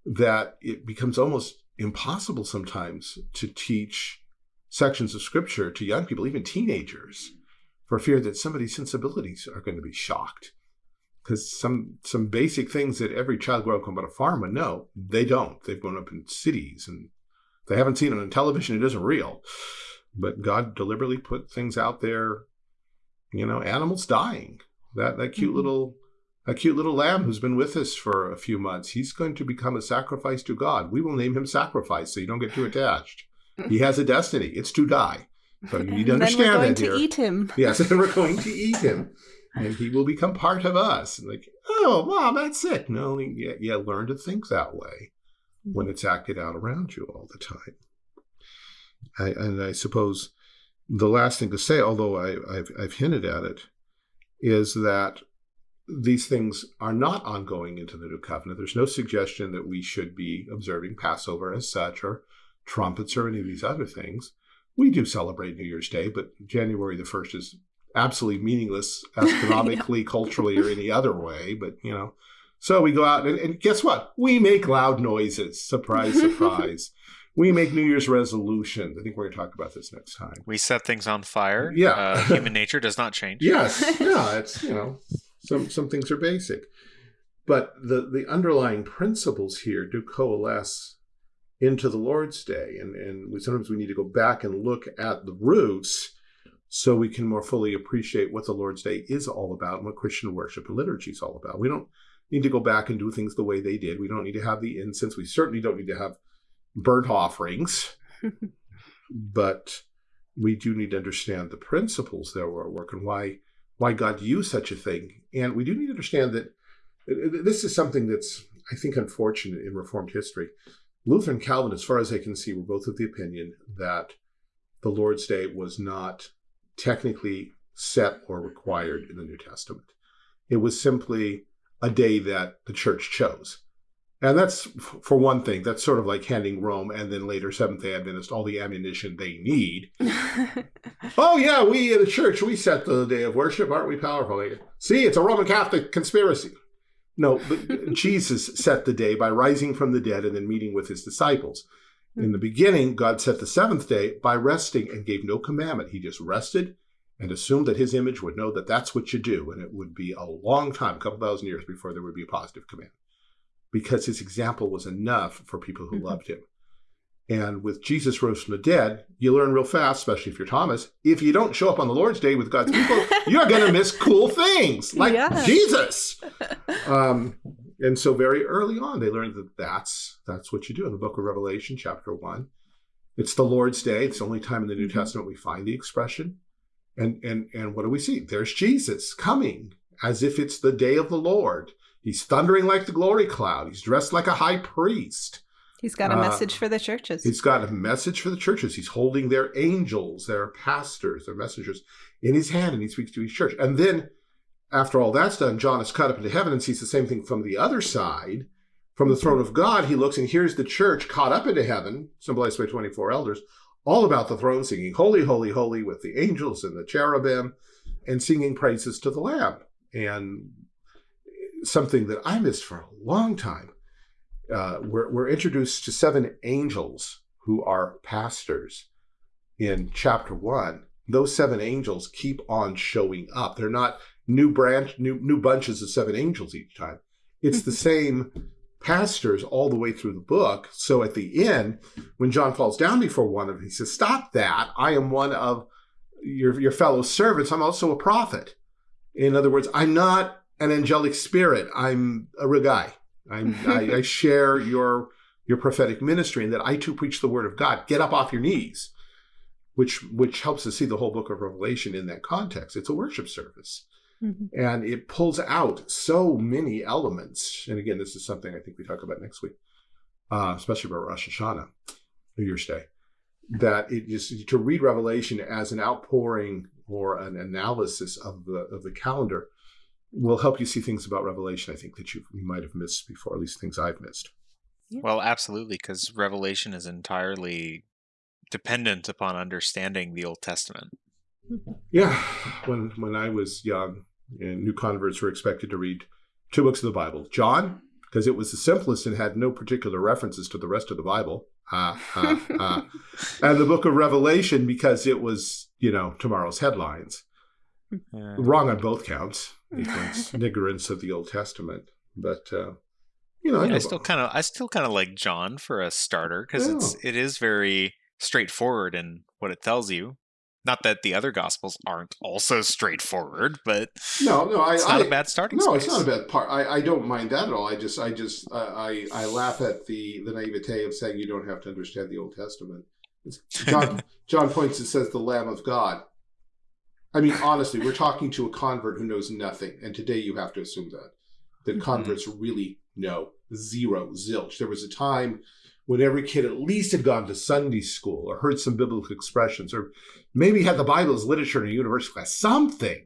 that it becomes almost impossible sometimes to teach sections of scripture to young people, even teenagers, for fear that somebody's sensibilities are going to be shocked because some some basic things that every child growing up on a farm would know, they don't. They've grown up in cities and they haven't seen it on television. It isn't real. But God deliberately put things out there, you know, animals dying. That that cute mm-hmm. little that cute little lamb who's been with us for a few months, he's going to become a sacrifice to God. We will name him sacrifice so you don't get too attached. He has a destiny. It's to die. So you need to understand then we're going that to here. eat him. Yes, and we're going to eat him and he will become part of us. Like, oh, wow, that's it. No, you, you learn to think that way when it's acted out around you all the time. I, and I suppose the last thing to say, although I, have I've hinted at it, is that these things are not ongoing into the new covenant. There's no suggestion that we should be observing Passover as such, or trumpets, or any of these other things. We do celebrate New Year's Day, but January the 1st is absolutely meaningless astronomically, yeah. culturally, or any other way. But you know, so we go out and, and guess what? We make loud noises. Surprise, surprise. we make New Year's resolutions. I think we're going to talk about this next time. We set things on fire. Yeah, uh, human nature does not change. yes, yeah, it's you know, some some things are basic, but the the underlying principles here do coalesce into the Lord's Day, and and we, sometimes we need to go back and look at the roots so we can more fully appreciate what the Lord's Day is all about and what Christian worship and liturgy is all about. We don't need to go back and do things the way they did. We don't need to have the incense. We certainly don't need to have burnt offerings. but we do need to understand the principles that were at work and why why God used such a thing. And we do need to understand that uh, this is something that's, I think, unfortunate in Reformed history. Luther and Calvin, as far as I can see, were both of the opinion that the Lord's Day was not technically set or required in the New Testament. It was simply a day that the church chose. And that's, for one thing, that's sort of like handing Rome and then later Seventh day Adventists all the ammunition they need. oh, yeah, we in the church, we set the day of worship. Aren't we powerful? See, it's a Roman Catholic conspiracy. No, but Jesus set the day by rising from the dead and then meeting with his disciples. In the beginning, God set the seventh day by resting and gave no commandment. He just rested and assumed that his image would know that that's what you do. And it would be a long time, a couple thousand years before there would be a positive command because his example was enough for people who mm -hmm. loved him. And with Jesus rose from the dead, you learn real fast, especially if you're Thomas, if you don't show up on the Lord's day with God's people, you're going to miss cool things like yeah. Jesus. Um, and so very early on, they learned that that's, that's what you do in the book of Revelation, chapter one. It's the Lord's day. It's the only time in the New mm-hmm. Testament we find the expression. And, and, and what do we see? There's Jesus coming as if it's the day of the Lord. He's thundering like the glory cloud. He's dressed like a high priest. He's got a uh, message for the churches. He's got a message for the churches. He's holding their angels, their pastors, their messengers in his hand, and he speaks to each church. And then, after all that's done, John is cut up into heaven and sees the same thing from the other side. From the throne of God, he looks and hears the church caught up into heaven, symbolized by 24 elders, all about the throne, singing, Holy, Holy, Holy, with the angels and the cherubim, and singing praises to the Lamb. And something that I missed for a long time uh, we're, we're introduced to seven angels who are pastors in chapter one. Those seven angels keep on showing up. They're not new branch, new new bunches of seven angels each time. It's the same pastors all the way through the book. So at the end, when John falls down before one of them, he says, "Stop that! I am one of your your fellow servants. I'm also a prophet." In other words, I'm not an angelic spirit. I'm a real guy. I, I share your your prophetic ministry and that I too preach the word of God. Get up off your knees, which which helps us see the whole book of Revelation in that context. It's a worship service. Mm -hmm. And it pulls out so many elements. And again, this is something I think we talk about next week, uh, especially about Rosh Hashanah, New Year's Day, that it is to read Revelation as an outpouring or an analysis of the of the calendar will help you see things about Revelation, I think, that you, you might have missed before, at least things I've missed. Yeah. Well, absolutely, because Revelation is entirely dependent upon understanding the Old Testament. Mm-hmm. Yeah, when when I was young, and new converts were expected to read two books of the Bible: John, because it was the simplest and had no particular references to the rest of the Bible, uh, uh, uh, and the Book of Revelation because it was you know tomorrow's headlines. Yeah. Wrong on both counts ignorance, ignorance of the Old Testament. But uh, you know, yeah, I, I, still kind of, I still kind of like John for a starter because yeah. it's it is very straightforward in what it tells you. Not that the other gospels aren't also straightforward, but no, no, I, it's not I, a bad starting. No, space. it's not a bad part. I, I don't mind that at all. I just, I just, I, I laugh at the the naivete of saying you don't have to understand the Old Testament. John John points and says the Lamb of God. I mean, honestly, we're talking to a convert who knows nothing, and today you have to assume that that mm -hmm. converts really know zero, zilch. There was a time when every kid at least had gone to Sunday school or heard some biblical expressions, or maybe had the Bible as literature in a university class, something,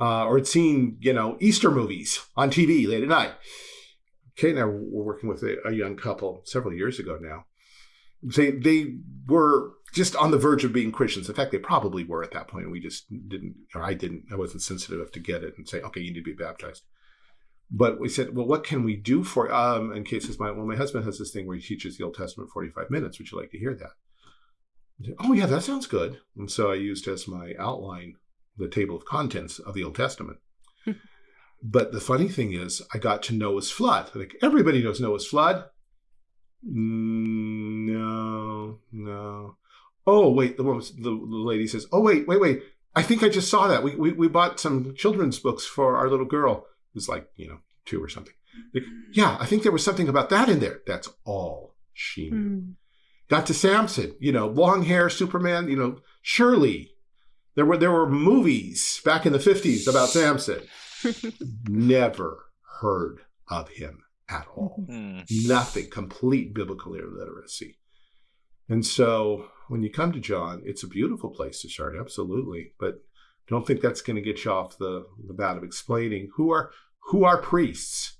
uh, or had seen you know Easter movies on TV late at night. Kate and I were working with a, a young couple several years ago now. They they were just on the verge of being Christians. In fact, they probably were at that point. We just didn't, or I didn't, I wasn't sensitive enough to get it and say, okay, you need to be baptized. But we said, well, what can we do for, um, and Kate says, my, well, my husband has this thing where he teaches the Old Testament 45 minutes. Would you like to hear that? Said, oh, yeah, that sounds good. And so I used as my outline the table of contents of the Old Testament. but the funny thing is, I got to Noah's flood. Like everybody knows Noah's flood. No, no oh wait, the woman, the, the lady says, oh wait, wait, wait. I think I just saw that. We, we, we bought some children's books for our little girl. who's like, you know, two or something. Like, yeah, I think there was something about that in there. That's all she knew. Mm. Got to Samson, you know, long hair, Superman, you know, surely there were there were movies back in the 50s about Samson. Never heard of him at all. Mm. Nothing, complete biblical illiteracy. And so when you come to John, it's a beautiful place to start, absolutely. But don't think that's going to get you off the, the bat of explaining who are who are priests,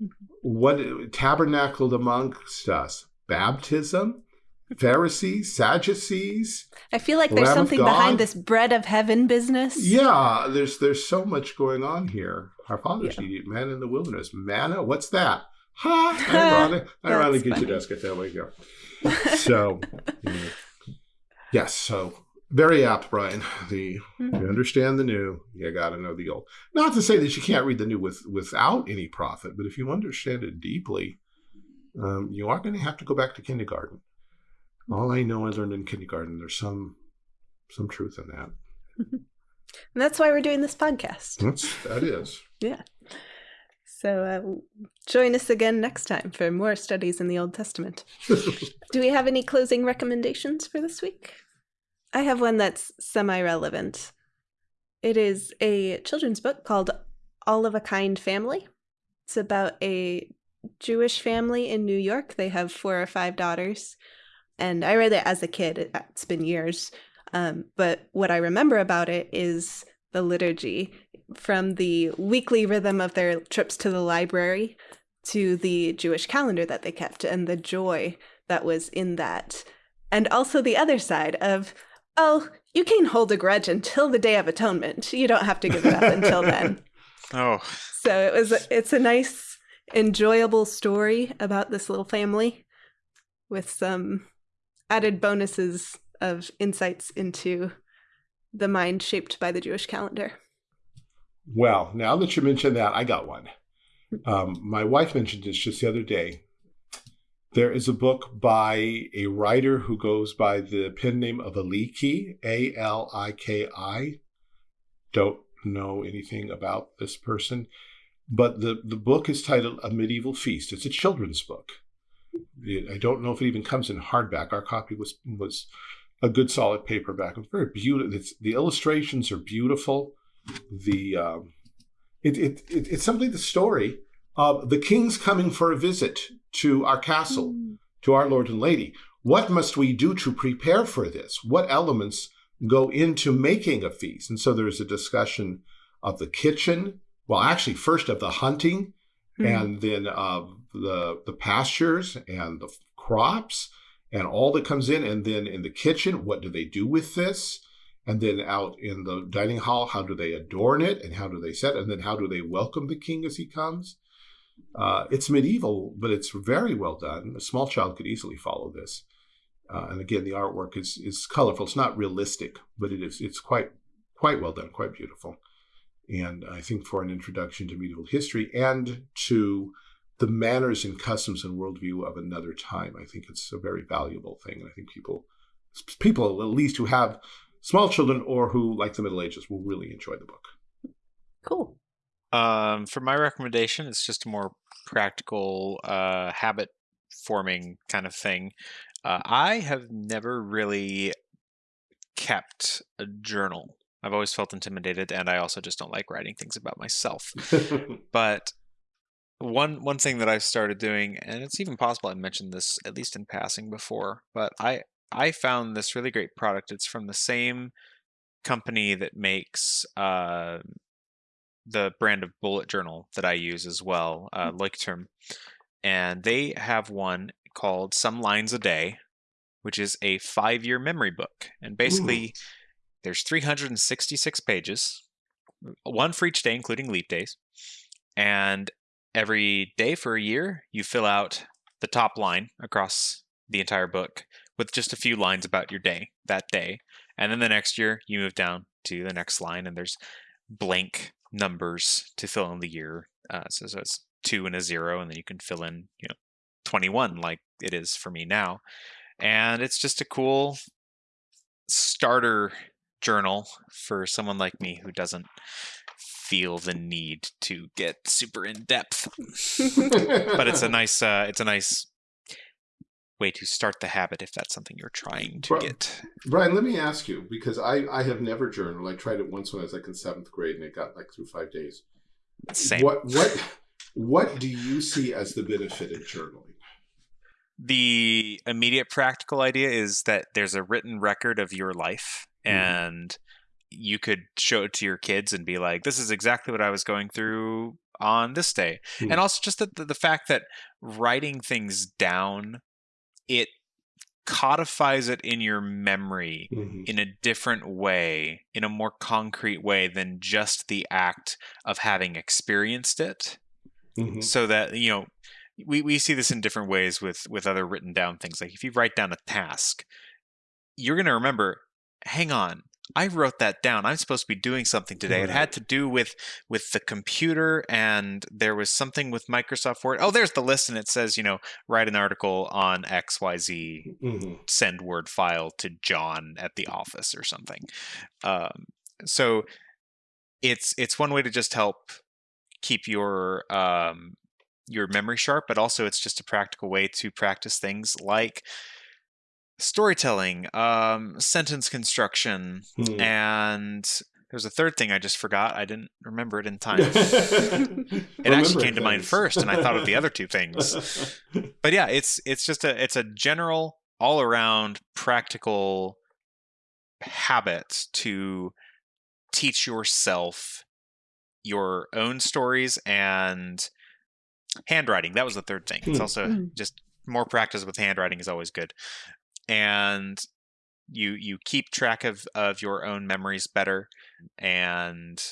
mm-hmm. what tabernacled amongst us, baptism, Pharisees, Sadducees. I feel like there's something behind this bread of heaven business. Yeah, there's there's so much going on here. Our fathers yeah. eat man in the wilderness. Manna, what's that? Ha! Ironic. Ironic get your desk at that way. Go so, yes, so very apt, Brian. The mm-hmm. you understand the new, you got to know the old. Not to say that you can't read the new with without any profit, but if you understand it deeply, um, you are going to have to go back to kindergarten. All I know I learned in kindergarten. There's some some truth in that. and that's why we're doing this podcast. That's that is. yeah. So uh, join us again next time for more studies in the Old Testament. Do we have any closing recommendations for this week? I have one that's semi relevant. It is a children's book called All of a Kind Family. It's about a Jewish family in New York. They have four or five daughters. And I read it as a kid. It's been years. Um, but what I remember about it is the liturgy from the weekly rhythm of their trips to the library to the Jewish calendar that they kept and the joy that was in that. And also the other side of, oh, you can hold a grudge until the Day of Atonement. You don't have to give it up until then. Oh. So it was it's a nice enjoyable story about this little family with some added bonuses of insights into the mind shaped by the Jewish calendar. Well, now that you mentioned that, I got one. Um, my wife mentioned this just the other day. There is a book by a writer who goes by the pen name of Aliki, A L I K I. Don't know anything about this person, but the, the book is titled A Medieval Feast. It's a children's book. It, I don't know if it even comes in hardback. Our copy was was a good solid paperback. It's very beautiful. It's, the illustrations are beautiful. The um, it, it, it, it's simply the story of the king's coming for a visit to our castle, mm. to our lord and lady. What must we do to prepare for this? What elements go into making a feast? And so there's a discussion of the kitchen. Well, actually, first of the hunting, mm. and then of the the pastures and the crops and all that comes in. And then in the kitchen, what do they do with this? And then out in the dining hall, how do they adorn it and how do they set? And then how do they welcome the king as he comes? Uh, it's medieval, but it's very well done. A small child could easily follow this. Uh, and again, the artwork is is colorful. It's not realistic, but it is it's quite quite well done, quite beautiful. And I think for an introduction to medieval history and to the manners and customs and worldview of another time. I think it's a very valuable thing, and I think people, people at least who have small children or who like the Middle Ages, will really enjoy the book. Cool. Um, for my recommendation, it's just a more practical uh, habit forming kind of thing. Uh, I have never really kept a journal. I've always felt intimidated, and I also just don't like writing things about myself. but one one thing that I've started doing, and it's even possible I mentioned this at least in passing before, but I I found this really great product. It's from the same company that makes uh, the brand of bullet journal that I use as well, uh, mm. Leuchtturm, and they have one called Some Lines a Day, which is a five-year memory book, and basically. Ooh. There's 366 pages, one for each day, including leap days. And every day for a year, you fill out the top line across the entire book with just a few lines about your day that day. And then the next year, you move down to the next line, and there's blank numbers to fill in the year. Uh, so, so it's two and a zero, and then you can fill in, you know, 21 like it is for me now. And it's just a cool starter journal for someone like me who doesn't feel the need to get super in depth. but it's a nice uh, it's a nice way to start the habit if that's something you're trying to get. Brian, let me ask you because I I have never journaled. I tried it once when I was like in seventh grade and it got like through five days. Same. What what what do you see as the benefit of journaling? The immediate practical idea is that there's a written record of your life mm-hmm. and you could show it to your kids and be like, this is exactly what I was going through on this day. Mm. And also just the, the, the fact that writing things down, it codifies it in your memory mm-hmm. in a different way, in a more concrete way than just the act of having experienced it. Mm-hmm. So that, you know, we, we see this in different ways with with other written down things. Like if you write down a task, you're going to remember, hang on, I wrote that down. I'm supposed to be doing something today. It had to do with with the computer, and there was something with Microsoft Word. Oh, there's the list, and it says, you know, write an article on X Y Z, mm-hmm. send Word file to John at the office or something. Um, so it's it's one way to just help keep your um, your memory sharp, but also it's just a practical way to practice things like storytelling, um, sentence construction, hmm. and there's a third thing I just forgot. I didn't remember it in time. it actually came to mind first, and I thought of the other two things. But yeah, it's it's just a it's a general all around practical habit to teach yourself your own stories and handwriting. That was the third thing. It's hmm. also mm. just more practice with handwriting is always good and you you keep track of of your own memories better and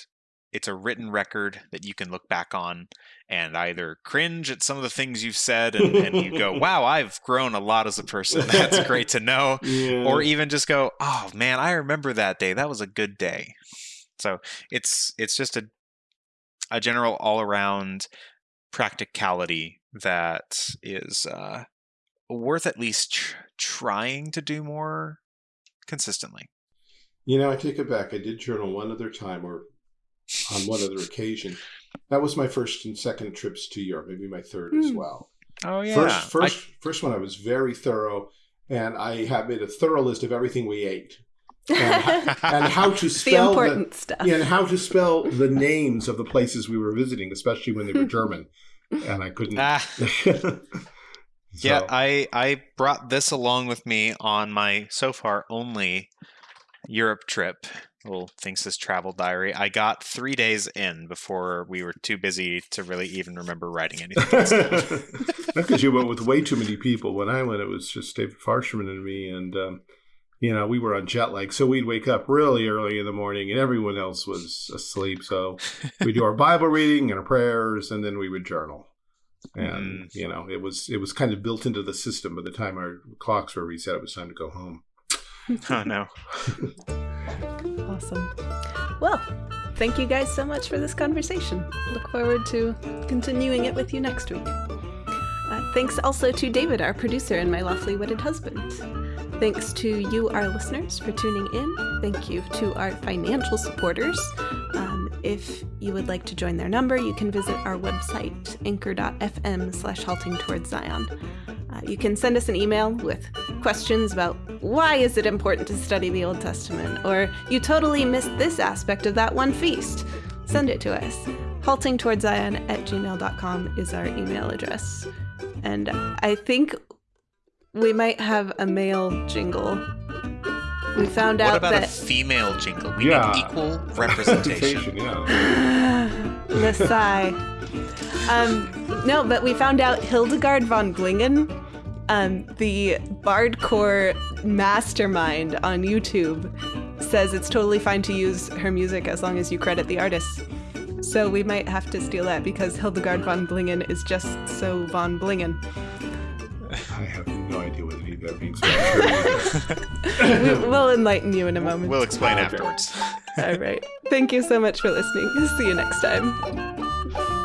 it's a written record that you can look back on and either cringe at some of the things you've said and, and you go wow i've grown a lot as a person. That's great to know. Yeah. or even just go oh man i remember that day. That was a good day. So it's it's just a a general all around practicality that is uh, worth at least tr trying to do more consistently. You know, I take it back. I did journal one other time or on one other occasion. That was my first and second trips to Europe, maybe my third mm. as hmm. well. Oh yeah. First first I... first one I was very thorough and I have made a thorough list of everything we ate. and, and, how to spell the important the, stuff. Yeah, and how to spell the names of the places we were visiting, especially when they were German. And I couldn't. Ah. So. Yeah, I I brought this along with me on my so far only Europe trip. Little things this travel diary. I got three days in before we were too busy to really even remember writing anything. Because you went with way too many people. When I went, it was just David Farsherman and me, and um, you know we were on jet lag, so we'd wake up really early in the morning, and everyone else was asleep. So we do our Bible reading and our prayers, and then we would journal and mm. you know it was it was kind of built into the system by the time our clocks were reset it was time to go home oh no awesome well thank you guys so much for this conversation look forward to continuing it with you next week uh, thanks also to david our producer and my lawfully wedded husband Thanks to you, our listeners, for tuning in. Thank you to our financial supporters. Um, if you would like to join their number, you can visit our website, anchor.fm slash halting towards Zion. Uh, you can send us an email with questions about why is it important to study the Old Testament, or you totally missed this aspect of that one feast. Send it to us. Haltingtowardszion at gmail.com is our email address. And I think we might have a mail jingle. We found out what about that... a female jingle? We yeah. need equal representation. yeah. the sigh. Um, no, but we found out Hildegard von Blingin', um, the bardcore mastermind on YouTube, says it's totally fine to use her music as long as you credit the artist. So we might have to steal that because Hildegard von Blingin' is just so von Blingin'. I have no idea what any of that means. we, will enlighten you in a moment. We'll explain afterwards. All right. Thank you so much for listening. See you next time.